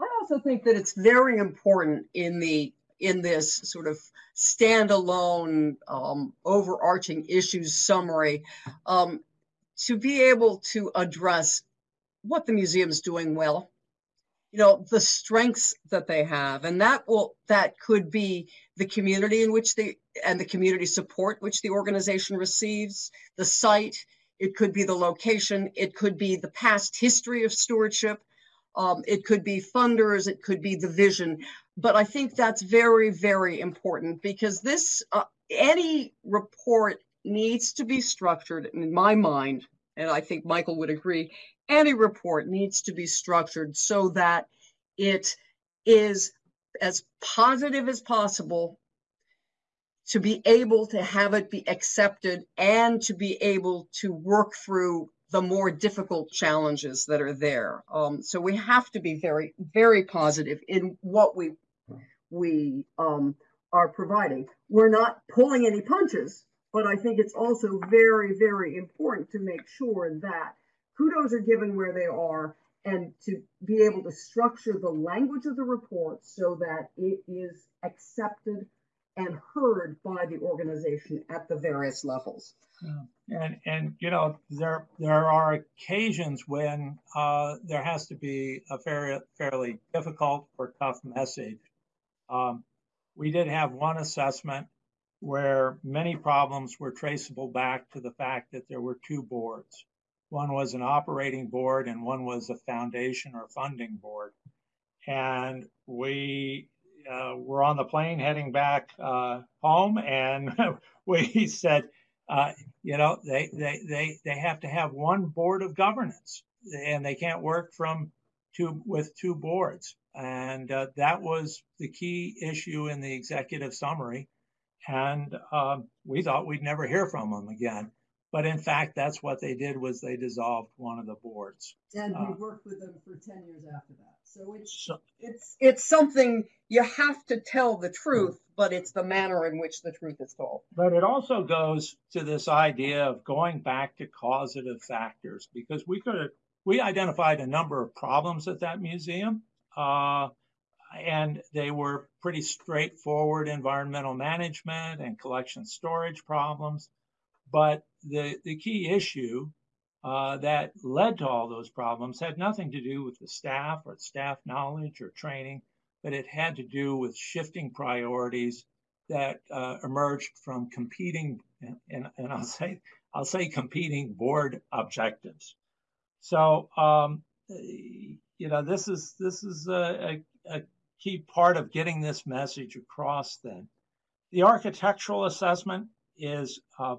I also think that it's very important in the in this sort of standalone um, overarching issues summary um, to be able to address what the museum is doing well you know the strengths that they have. And that will that could be the community in which they and the community support which the organization receives the site. It could be the location. It could be the past history of stewardship um, it could be funders it could be the vision but i think that's very very important because this uh, any report needs to be structured in my mind and i think michael would agree any report needs to be structured so that it is as positive as possible to be able to have it be accepted and to be able to work through the more difficult challenges that are there. Um, so we have to be very, very positive in what we we um, are providing. We're not pulling any punches, but I think it's also very, very important to make sure that kudos are given where they are and to be able to structure the language of the report so that it is accepted and heard by the organization at the various levels. Yeah. And and you know there there are occasions when uh, there has to be a fairly fairly difficult or tough message. Um, we did have one assessment where many problems were traceable back to the fact that there were two boards. One was an operating board and one was a foundation or funding board. And we uh, were on the plane heading back uh, home, and we said, uh, you know, they, they, they, they have to have one board of governance, and they can't work from two with two boards. And uh, that was the key issue in the executive summary. And um, we thought we'd never hear from them again. But in fact, that's what they did was they dissolved one of the boards. And we uh, worked with them for 10 years after that. So it's, so, it's, it's something you have to tell the truth, but it's the manner in which the truth is told. But it also goes to this idea of going back to causative factors because we could we identified a number of problems at that museum. Uh, and they were pretty straightforward environmental management and collection storage problems. But the, the key issue uh, that led to all those problems had nothing to do with the staff or staff knowledge or training, but it had to do with shifting priorities that uh, emerged from competing, and, and I'll say I'll say competing board objectives. So um, you know this is this is a, a, a key part of getting this message across. Then the architectural assessment is uh,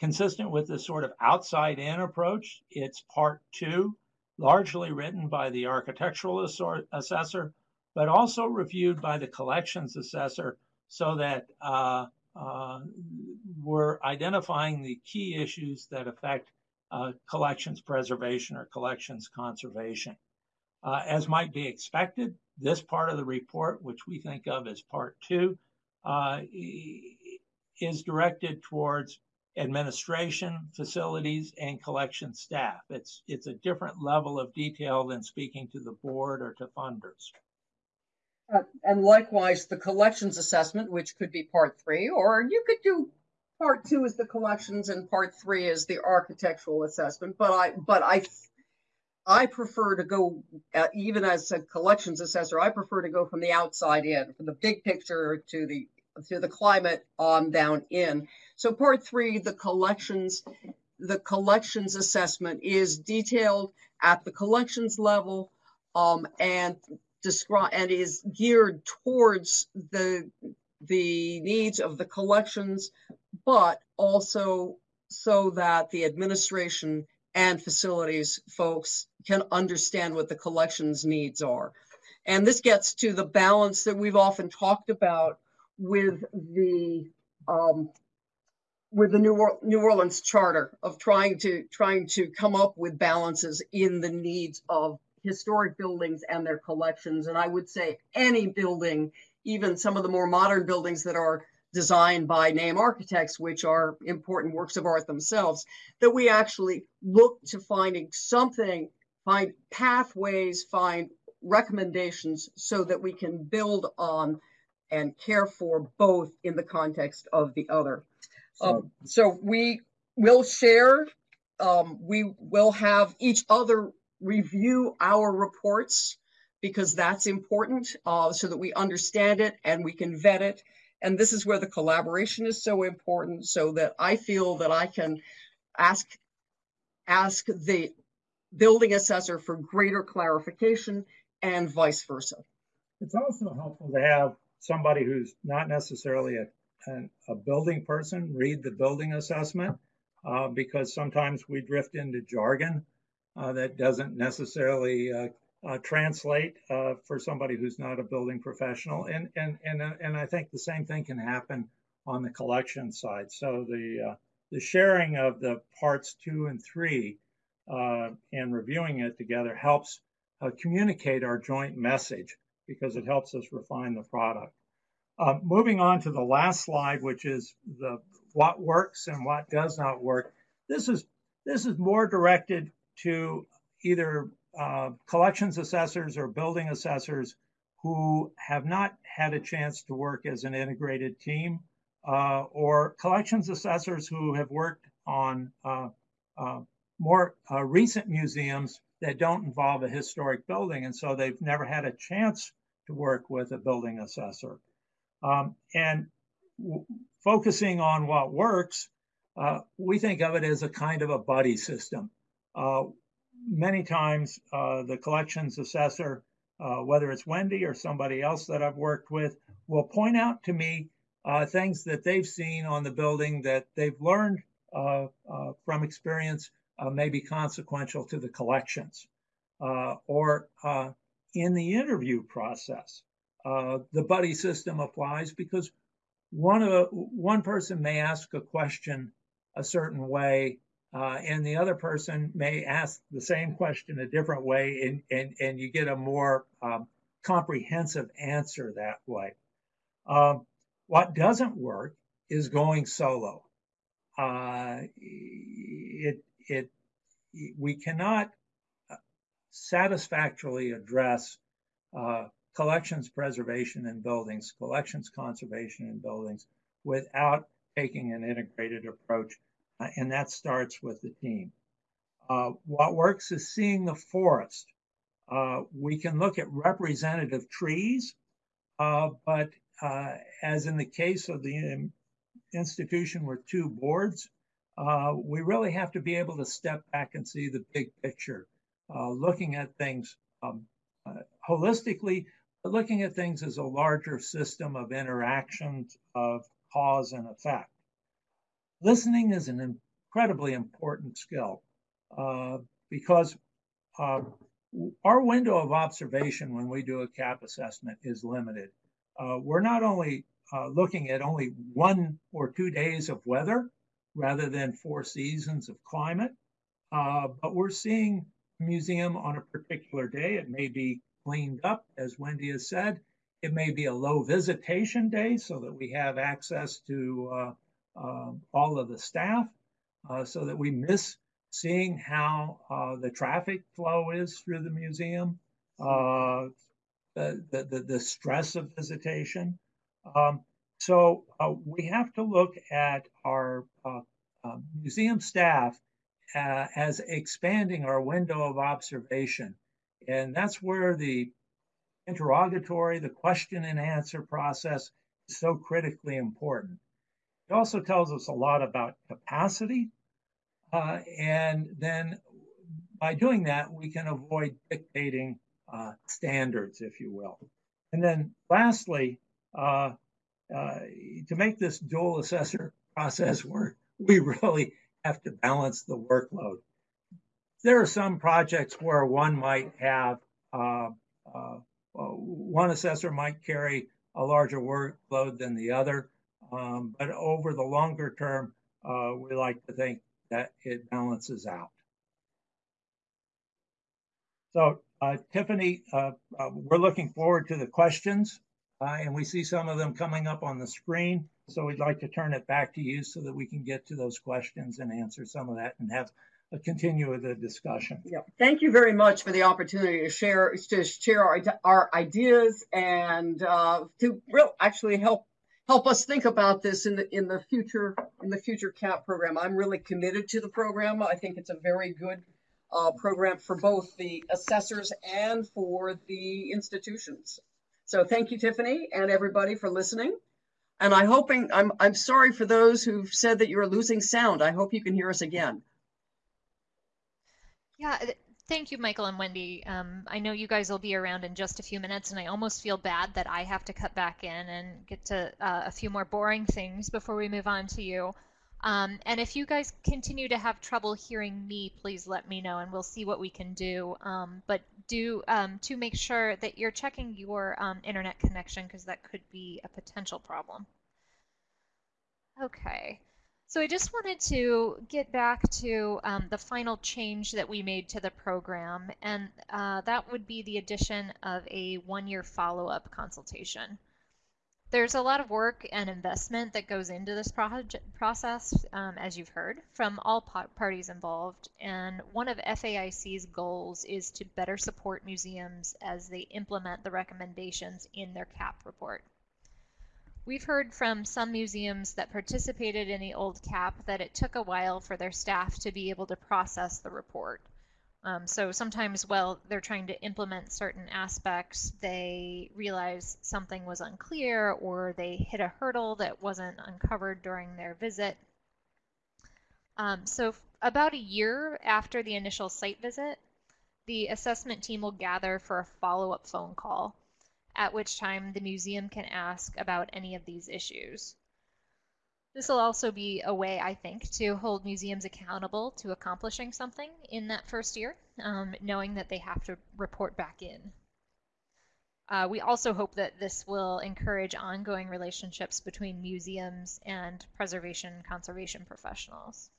consistent with the sort of outside in approach. It's part two, largely written by the architectural assessor, but also reviewed by the collections assessor so that uh, uh, we're identifying the key issues that affect uh, collections preservation or collections conservation. Uh, as might be expected, this part of the report, which we think of as part two, uh, is directed towards administration, facilities, and collection staff. It's, it's a different level of detail than speaking to the board or to funders. Uh, and likewise, the collections assessment, which could be part three, or you could do part two is the collections and part three is the architectural assessment. But I, but I, I prefer to go, uh, even as a collections assessor, I prefer to go from the outside in, from the big picture to the to the climate on down in. So part three, the collections, the collections assessment is detailed at the collections level um, and describe and is geared towards the the needs of the collections, but also so that the administration and facilities folks can understand what the collections needs are. And this gets to the balance that we've often talked about with the um, with the New, or New Orleans Charter of trying to trying to come up with balances in the needs of historic buildings and their collections. And I would say any building, even some of the more modern buildings that are designed by name architects, which are important works of art themselves, that we actually look to finding something, find pathways, find recommendations so that we can build on and care for both in the context of the other. Um, so we will share, um, we will have each other review our reports because that's important uh, so that we understand it and we can vet it. And this is where the collaboration is so important so that I feel that I can ask, ask the building assessor for greater clarification and vice versa. It's also helpful to have somebody who's not necessarily a, a, a building person read the building assessment uh, because sometimes we drift into jargon uh, that doesn't necessarily uh, uh translate uh, for somebody who's not a building professional. And, and, and, and I think the same thing can happen on the collection side. So the, the sharing of the parts two and three and reviewing it together helps communicate our joint message because it helps us refine the product. Uh, moving on to the last slide, which is the what works and what does not work. This is this is more directed to either uh, collections assessors or building assessors who have not had a chance to work as an integrated team, uh, or collections assessors who have worked on uh, uh, more uh, recent museums that don't involve a historic building, and so they've never had a chance to work with a building assessor. Um, and focusing on what works, uh, we think of it as a kind of a buddy system. Uh, many times, uh, the collections assessor, uh, whether it's Wendy or somebody else that I've worked with, will point out to me uh, things that they've seen on the building that they've learned uh, from experience may be consequential to the collections. or in the interview process. Uh, the buddy system applies because one of one person may ask a question a certain way, uh, and the other person may ask the same question a different way, and and, and you get a more um, comprehensive answer that way. Um, what doesn't work is going solo. Uh, it it we cannot satisfactorily address uh, collections preservation in buildings, collections conservation in buildings without taking an integrated approach. Uh, and that starts with the team. Uh, what works is seeing the forest. Uh, we can look at representative trees, uh, but uh, as in the case of the institution with two boards, we really have to be able to step back and see the big picture looking at things um, uh, holistically, but looking at things as a larger system of interactions of cause and effect. Listening is an incredibly important skill uh, because uh, our window of observation when we do a CAP assessment is limited. Uh, we're not only uh, looking at only one or two days of weather rather than four seasons of climate, but we're seeing museum on a particular day. It may be cleaned up, as Wendy has said. It may be a low visitation day so that we have access to uh, uh, all of the staff uh, so that we miss seeing how uh, the traffic flow is through the museum, uh, the, the, the, stress of visitation. Um, so uh, we have to look at our museum staff uh, as expanding our window of observation. And that's where the interrogatory, the question and answer process is so critically important. It also tells us a lot about capacity. Uh, and then by doing that, we can avoid dictating uh, standards, if you will. And then lastly, uh, uh to make this dual assessor process work, we really have to balance the workload. There are some projects where one might have uh, uh, uh, one assessor might carry a larger workload than the other, um, but over the longer term, uh, we like to think that it balances out. So, uh, Tiffany, uh, we're looking forward to the questions, and we see some of them coming up on the screen. So we'd like to turn it back to you so that we can get to those questions and answer some of that and have a continue the discussion. Yeah, thank you very much for the opportunity to share to share our, our ideas and uh, to real actually help help us think about this in the in the future in the future CAP program. I'm really committed to the program. I think it's a very good uh, program for both the assessors and for the institutions. So thank you, Tiffany, and everybody for listening. And I hoping I'm I'm sorry for those who've said that you're losing sound. I hope you can hear us again. Yeah, thank you, Michael and Wendy. Um, I know you guys will be around in just a few minutes, and I almost feel bad that I have to cut back in and get to uh, a few more boring things before we move on to you. Um, and if you guys continue to have trouble hearing me, please let me know, and we'll see what we can do. Um, but do um, to make sure that you're checking your um, internet connection because that could be a potential problem. Okay, so I just wanted to get back to um, the final change that we made to the program, and uh, that would be the addition of a one-year follow-up consultation. There's a lot of work and investment that goes into this project process, um, as you've heard, from all parties involved. And one of FAIC's goals is to better support museums as they implement the recommendations in their CAP report. We've heard from some museums that participated in the old CAP that it took a while for their staff to be able to process the report. Um, so sometimes while they're trying to implement certain aspects, they realize something was unclear or they hit a hurdle that wasn't uncovered during their visit. Um, so about a year after the initial site visit, the assessment team will gather for a follow-up phone call, at which time the museum can ask about any of these issues. This will also be a way, I think, to hold museums accountable to accomplishing something in that first year, um, knowing that they have to report back in. Uh, we also hope that this will encourage ongoing relationships between museums and preservation conservation professionals.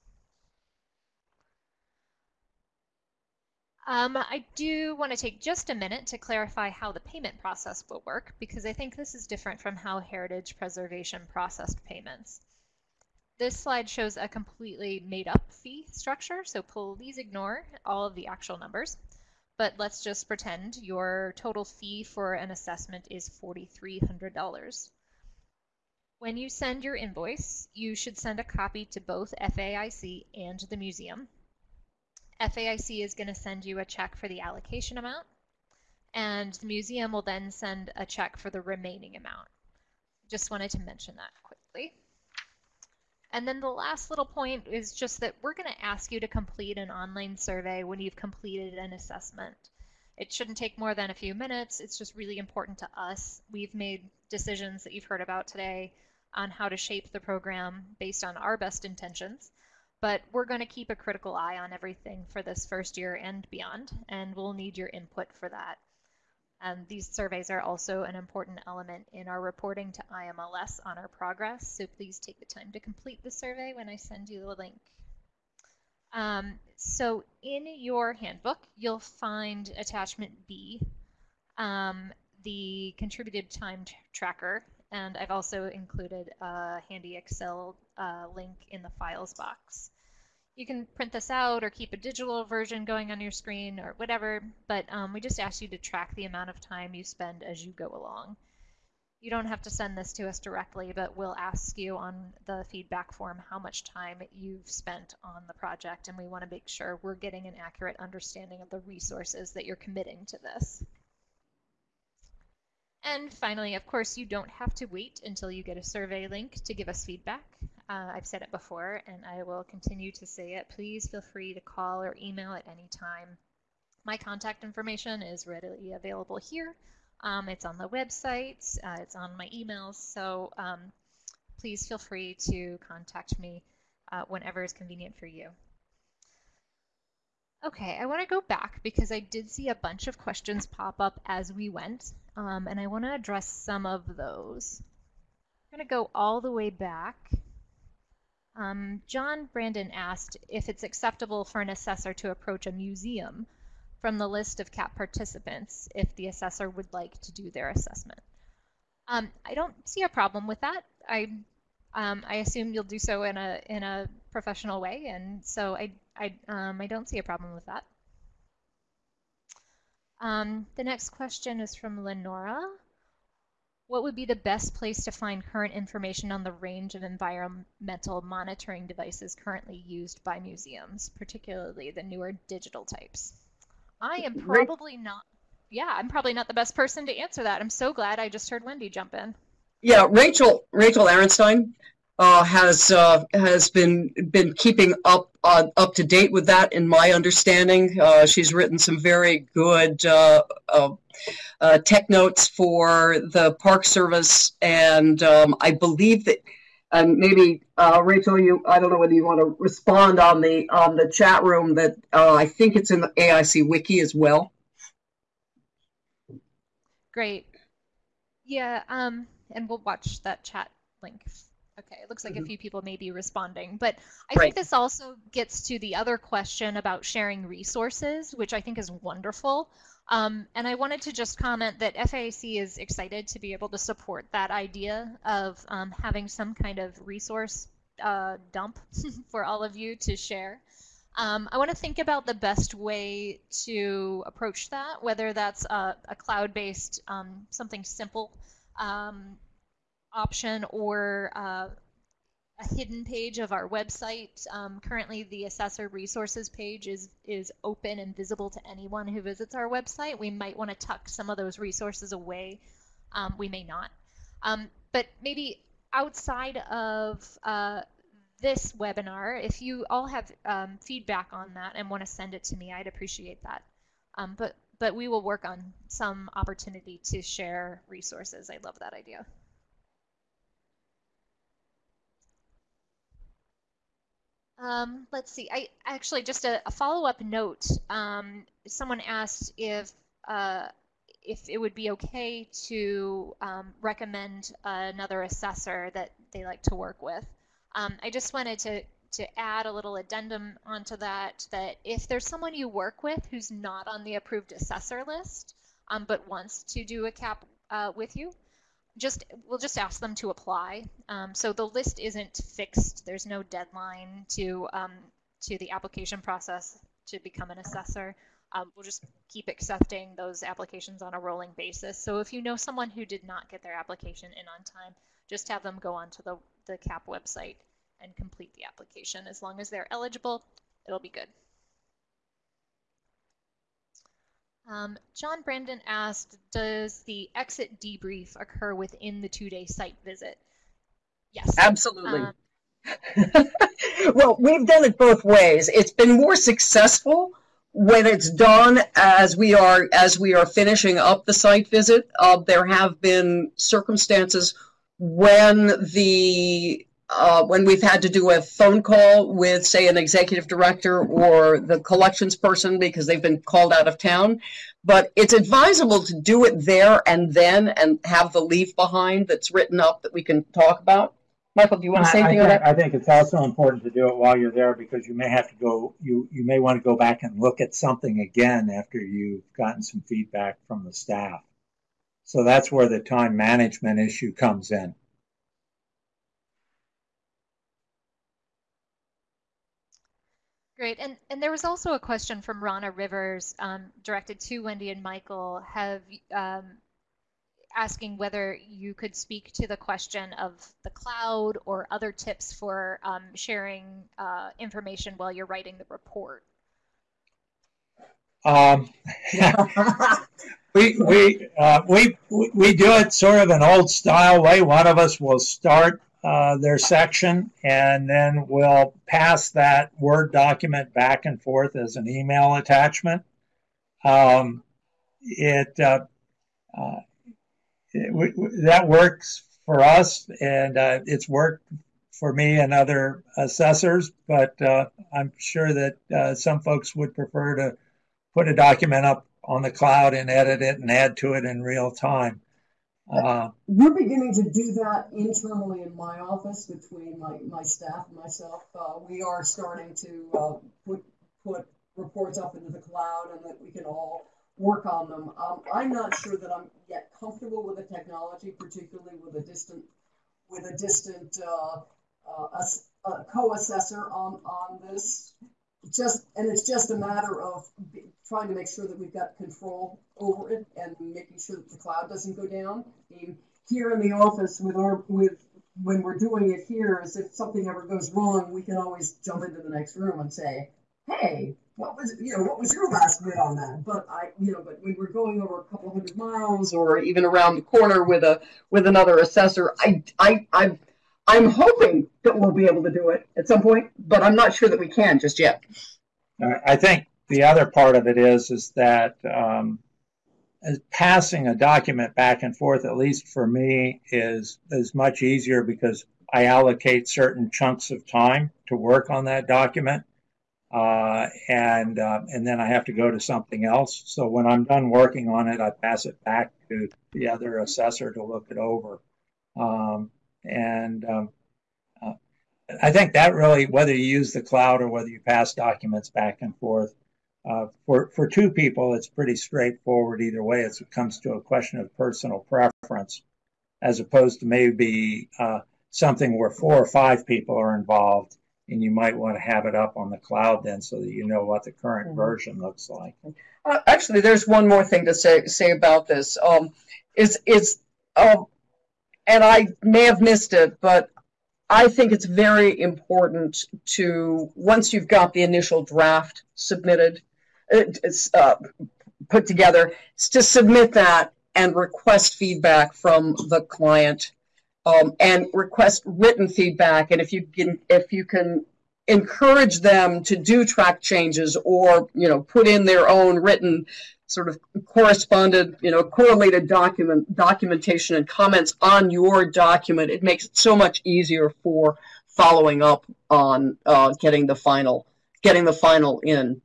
Um, I do want to take just a minute to clarify how the payment process will work because I think this is different from how heritage preservation processed payments. This slide shows a completely made up fee structure, so please ignore all of the actual numbers. But let's just pretend your total fee for an assessment is $4,300. When you send your invoice, you should send a copy to both FAIC and the museum. FAIC is going to send you a check for the allocation amount, and the museum will then send a check for the remaining amount. Just wanted to mention that quickly. And then the last little point is just that we're going to ask you to complete an online survey when you've completed an assessment. It shouldn't take more than a few minutes. It's just really important to us. We've made decisions that you've heard about today on how to shape the program based on our best intentions. But we're going to keep a critical eye on everything for this first year and beyond, and we'll need your input for that. Um, these surveys are also an important element in our reporting to IMLS on our progress, so please take the time to complete the survey when I send you the link. Um, so in your handbook, you'll find attachment B, um, the contributed time tracker, and I've also included a handy Excel uh, link in the files box you can print this out or keep a digital version going on your screen or whatever, but um, we just ask you to track the amount of time you spend as you go along. You don't have to send this to us directly, but we'll ask you on the feedback form how much time you've spent on the project, and we want to make sure we're getting an accurate understanding of the resources that you're committing to this. And finally, of course, you don't have to wait until you get a survey link to give us feedback. Uh, I've said it before and I will continue to say it. Please feel free to call or email at any time. My contact information is readily available here. Um, it's on the website, uh, it's on my emails, so um, please feel free to contact me uh, whenever is convenient for you. Okay, I want to go back because I did see a bunch of questions pop up as we went, um, and I want to address some of those. I'm going to go all the way back um, John Brandon asked if it's acceptable for an assessor to approach a museum from the list of CAP participants if the assessor would like to do their assessment. Um, I don't see a problem with that. I, um, I assume you'll do so in a, in a professional way, and so I I um, I don't see a problem with that. Um, the next question is from Lenora. What would be the best place to find current information on the range of environmental monitoring devices currently used by museums, particularly the newer digital types? I am probably not, yeah, I'm probably not the best person to answer that. I'm so glad I just heard Wendy jump in. Yeah, Rachel Rachel Arenstein uh, has uh, has been been keeping up uh, up to date with that. In my understanding, uh, she's written some very good uh, tech notes for the Park Service, and um, I believe that. And maybe Rachel, you I don't know whether you want to respond on the on the chat room that I think it's in the AIC wiki as well. Great. Yeah, um, and we'll watch that chat link Okay, it looks like mm-hmm. a few people may be responding, but I right. think this also gets to the other question about sharing resources, which I think is wonderful. Um, and I wanted to just comment that FAIC is excited to be able to support that idea of um, having some kind of resource uh, dump for all of you to share. Um, I want to think about the best way to approach that, whether that's a, a cloud-based, um, something simple um, option or uh, a hidden page of our website. Um, currently, the assessor resources page is, is open and visible to anyone who visits our website. We might want to tuck some of those resources away. Um, we may not. Um, but maybe outside of uh, this webinar, if you all have um, feedback on that and want to send it to me, I'd appreciate that. Um, but, but we will work on some opportunity to share resources. I love that idea. Um, let's see. I actually just a, a follow-up note. Um, someone asked if uh, if it would be okay to um, recommend another assessor that they like to work with. Um, I just wanted to to add a little addendum onto that. That if there's someone you work with who's not on the approved assessor list, um, but wants to do a cap uh, with you, just we'll just ask them to apply. Um, so the list isn't fixed. There's no deadline to um, to the application process to become an assessor. Um, we'll just keep accepting those applications on a rolling basis. So if you know someone who did not get their application in on time, just have them go onto the, the CAP website and complete the application. As long as they're eligible, it'll be good. Um, John Brandon asked, does the exit debrief occur within the two-day site visit? Yes. Absolutely. Um, well, we've done it both ways. It's been more successful when it's done as we are as we are finishing up the site visit. Uh, there have been circumstances when the uh, when we've had to do a phone call with, say, an executive director or the collections person because they've been called out of town. But it's advisable to do it there and then and have the leave behind that's written up that we can talk about. Michael, do you want to say anything I, on that? I think it's also important to do it while you're there because you may have to go, you, you may want to go back and look at something again after you've gotten some feedback from the staff. So that's where the time management issue comes in. Great. And, and there was also a question from Rana Rivers um, directed to Wendy and Michael, have um, asking whether you could speak to the question of the cloud or other tips for um, sharing uh, information while you're writing the report. Um, we we, uh, we we do it sort of an old style way. One of us will start uh, their section, and then we'll pass that Word document back and forth as an email attachment. Um, it, uh, uh, it that works for us, and uh, it's worked for me and other assessors. But uh, I'm sure that uh, some folks would prefer to put a document up on the cloud and edit it and add to it in real time. Uh, We're beginning to do that internally in my office between my, my staff and myself. Uh, we are starting to uh, put put reports up into the cloud and that we can all work on them. Um, I'm not sure that I'm yet comfortable with the technology, particularly with a distant with a distant uh, uh, a co-assessor on, on this. Just, and it's just a matter of trying to make sure that we've got control over it and making sure that the cloud doesn't go down. Here in the office with our, with, when we're doing it here, is if something ever goes wrong, we can always jump into the next room and say, hey, what was you know what was your last bid on that? But I you know but when we're going over a couple hundred miles or even around the corner with a with another assessor, I I I I'm hoping that we'll be able to do it at some point, but I'm not sure that we can just yet. I think the other part of it is is that um, passing a document back and forth, at least for me, is is much easier because I allocate certain chunks of time to work on that document uh, and uh, and then I have to go to something else. So when I'm done working on it, I pass it back to the other assessor to look it over. Um, and um, uh, I think that really, whether you use the cloud or whether you pass documents back and forth, uh, for for two people, it's pretty straightforward either way. It's, it comes to a question of personal preference, as opposed to maybe uh, something where four or five people are involved and you might want to have it up on the cloud then so that you know what the current mm-hmm. version looks like. Uh, actually, there's one more thing to say say about this. Um, is is um, and I may have missed it, but I think it's very important to once you've got the initial draft submitted, it's uh, put together, to submit that and request feedback from the client um, and request written feedback. And if you can, if you can encourage them to do track changes or you know put in their own written sort of corresponded you know correlated document documentation and comments on your document it makes it so much easier for following up on uh, getting the final getting the final in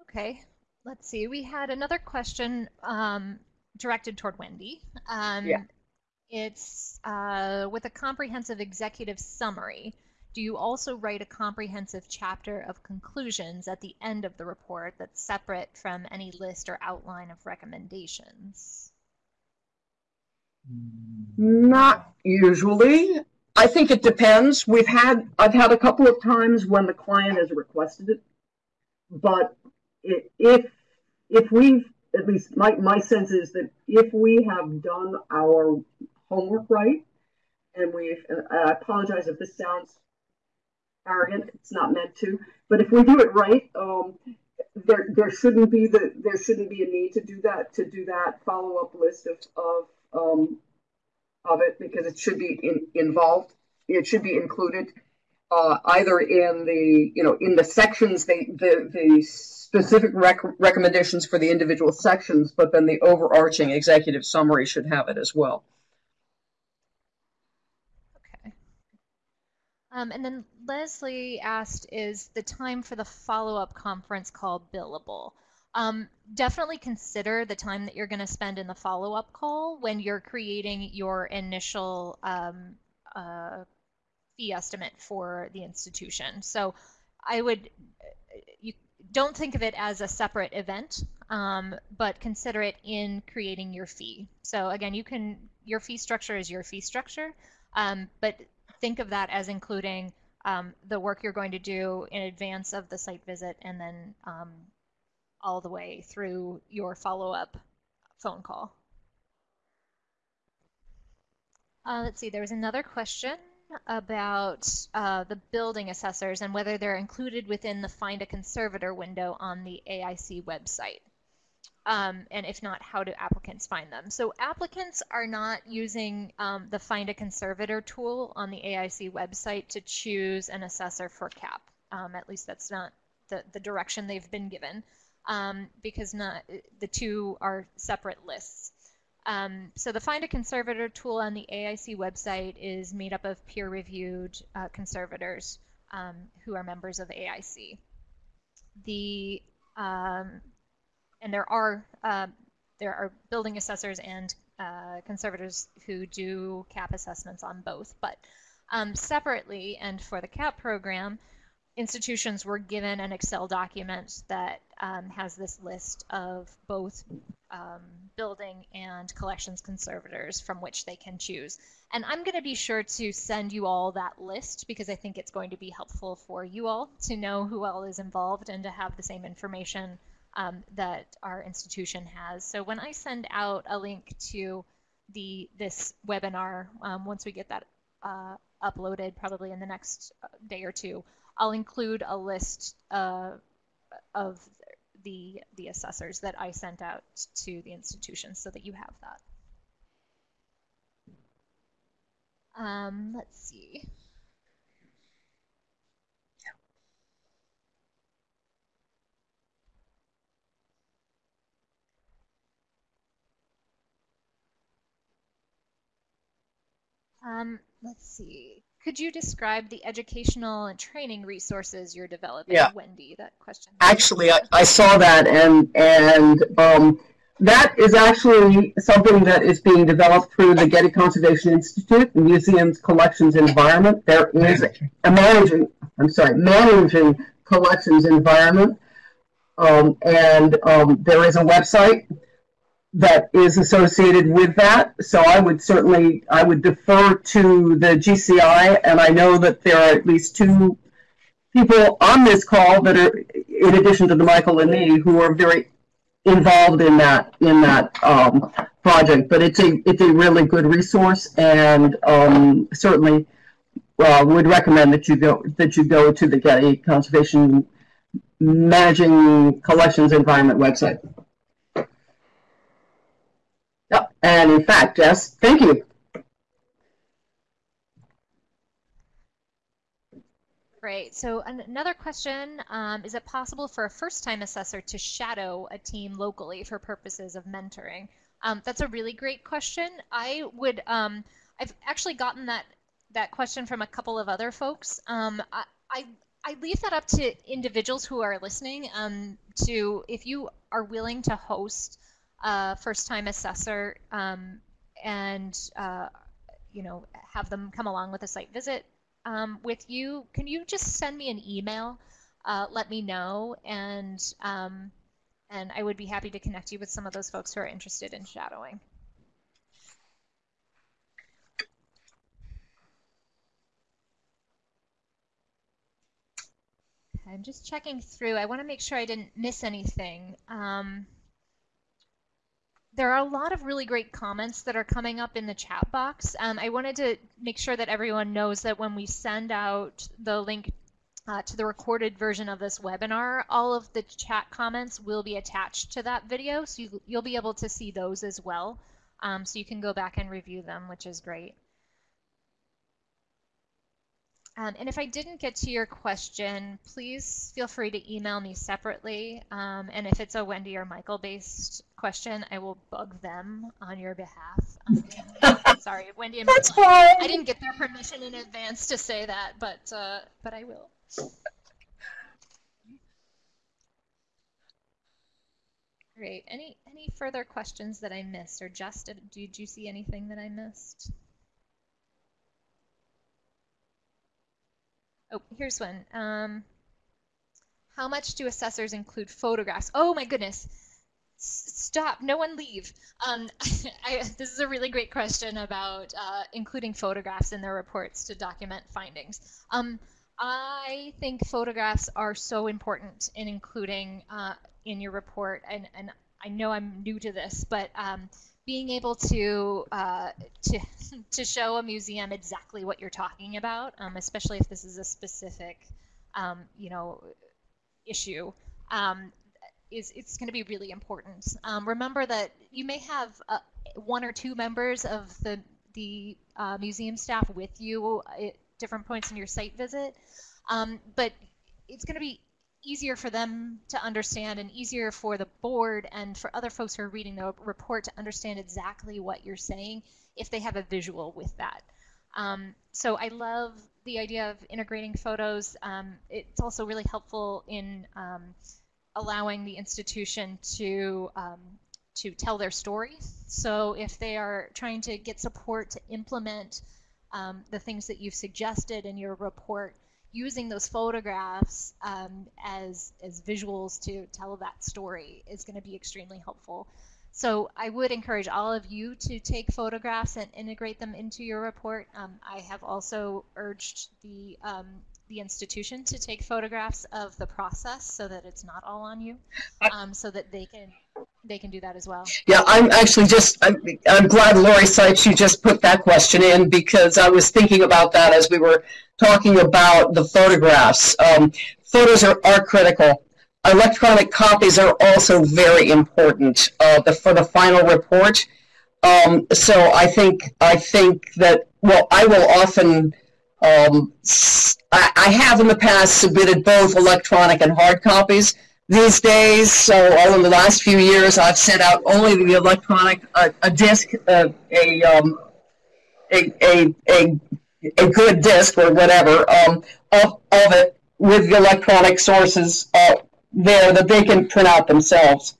okay let's see we had another question um, directed toward Wendy. Um, yeah. It's uh, with a comprehensive executive summary. Do you also write a comprehensive chapter of conclusions at the end of the report that's separate from any list or outline of recommendations? Not usually. I think it depends. We've had I've had a couple of times when the client has requested it, but if if we've at least my, my sense is that if we have done our homework right, and we've, I apologize if this sounds arrogant, it's not meant to, but if we do it right, um, there there shouldn't be the there shouldn't be a need to do that to do that follow up list of of um, of it because it should be in, involved. It should be included uh, either in the you know in the sections the the, specific rec recommendations for the individual sections, but then the overarching executive summary should have it as well. Okay. Um, and then Leslie asked, is the time for the follow-up conference call billable? Um, definitely consider the time that you're going to spend in the follow-up call when you're creating your initial um, uh, fee estimate for the institution. So I would, you don't think of it as a separate event, um, but consider it in creating your fee. So again, you can your fee structure is your fee structure, um, but think of that as including um, the work you're going to do in advance of the site visit and then um, all the way through your follow-up phone call. Uh, let's see, there was another question about uh, the building assessors and whether they're included within the Find a Conservator window on the AIC website. Um, and if not, how do applicants find them? So applicants are not using um, the Find a Conservator tool on the AIC website to choose an assessor for CAP. Um, at least that's not the, the direction they've been given um, because not, the two are separate lists. Um, so the Find a Conservator tool on the AIC website is made up of peer-reviewed uh, conservators um, who are members of AIC. The um, and there are uh, there are building assessors and uh, conservators who do CAP assessments on both, but um, separately and for the CAP program, institutions were given an Excel document that um, has this list of both um, building and collections conservators from which they can choose. And I'm going to be sure to send you all that list because I think it's going to be helpful for you all to know who all is involved and to have the same information um, that our institution has. So when I send out a link to the this webinar, um, once we get that uh, uploaded, probably in the next uh, day or two, I'll include a list uh, of the the assessors that I sent out to the institution so that you have that. Um, let's see. Um, let's see. Could you describe the educational and training resources you're developing, Yeah. Wendy? That question. Actually, I, I saw that and, and, um, that is actually something that is being developed through the Getty Conservation Institute, the museum's collections environment. There is a managing, I'm sorry, managing collections environment. Um, and, um, there is a website that is associated with that. So I would certainly, I would defer to the GCI, and I know that there are at least two people on this call that are, in addition to the Michael and me, who are very involved in that in that um, project. But it's a it's a really good resource, and um, certainly uh, would recommend that you go that you go to the Getty Conservation Managing Collections Environment website. And in fact, Jess, thank you. Great. So an- another question, um, is it possible for a first-time assessor to shadow a team locally for purposes of mentoring? Um, that's a really great question. I would, um, I've actually gotten that that question from a couple of other folks. Um, I, I I leave that up to individuals who are listening. Um, to if you are willing to host a first-time assessor um, and uh, you know have them come along with a site visit um, with you, can you just send me an email? Uh, let me know, and um, and I would be happy to connect you with some of those folks who are interested in shadowing. I'm just checking through. I want to make sure I didn't miss anything. Um, there are a lot of really great comments that are coming up in the chat box. Um, I wanted to make sure that everyone knows that when we send out the link uh, to the recorded version of this webinar, all of the chat comments will be attached to that video, so you, will be able to see those as well. Um, so you can go back and review them, which is great. Um, and if I didn't get to your question, please feel free to email me separately. Um, and if it's a Wendy or Michael based question, I will bug them on your behalf. Um, sorry, Wendy and That's Michael. fine. I didn't get their permission in advance to say that, but uh, but I will. Great. Any any further questions that I missed, or just did you see anything that I missed? Oh, here's one. Um, how much do assessors include photographs? Oh my goodness. S stop, no one leave. Um, I, this is a really great question about uh, including photographs in their reports to document findings. Um, I think photographs are so important in including uh, in your report, and, and I know I'm new to this, but um, being able to uh, to to show a museum exactly what you're talking about, um, especially if this is a specific, um, you know, issue, um, is it's going to be really important. Um, remember that you may have uh, one or two members of the the uh, museum staff with you at different points in your site visit, um, but it's going to be easier for them to understand and easier for the board and for other folks who are reading the report to understand exactly what you're saying if they have a visual with that. Um, so I love the idea of integrating photos. Um, it's also really helpful in um, allowing the institution to um, to tell their story. So if they are trying to get support to implement um, the things that you've suggested in your report, using those photographs um, as as visuals to tell that story is going to be extremely helpful. So I would encourage all of you to take photographs and integrate them into your report. Um, I have also urged the um, the institution to take photographs of the process so that it's not all on you, um, so that they can they can do that as well. Yeah, I'm actually just, I'm, I'm glad Lori Seitz, you just put that question in because I was thinking about that as we were talking about the photographs. Um, photos are, are critical. Electronic copies are also very important uh, the, for the final report. Um, so I think I think that well, I will often um, I, I have in the past submitted both electronic and hard copies. These days, so all in the last few years, I've sent out only the electronic, uh, a disc, uh, a, um, a, a, a, a good disc or whatever um, of, of it with the electronic sources uh, there that they can print out themselves.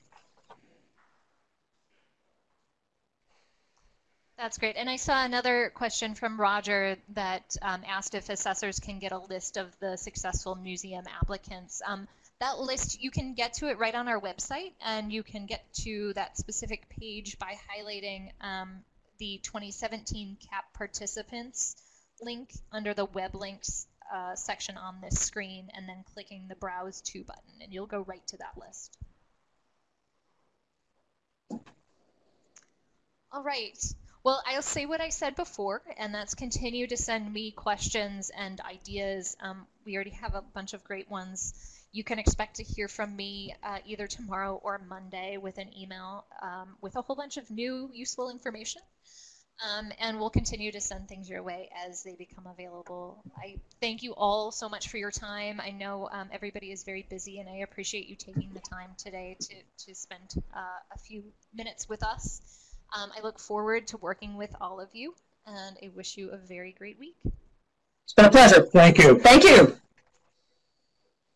That's great. And I saw another question from Roger that um, asked if assessors can get a list of the successful museum applicants. Um, that list, you can get to it right on our website, and you can get to that specific page by highlighting um, the 2017 CAP participants link under the web links uh, section on this screen, and then clicking the Browse To button, and you'll go right to that list. All right. Well, I'll say what I said before, and that's continue to send me questions and ideas. Um, we already have a bunch of great ones. You can expect to hear from me uh, either tomorrow or Monday with an email um, with a whole bunch of new useful information. Um, and we'll continue to send things your way as they become available. I thank you all so much for your time. I know um, everybody is very busy, and I appreciate you taking the time today to, to spend uh, a few minutes with us. Um, I look forward to working with all of you, and I wish you a very great week. It's been a pleasure. Thank you. Thank you.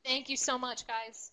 Thank you so much, guys.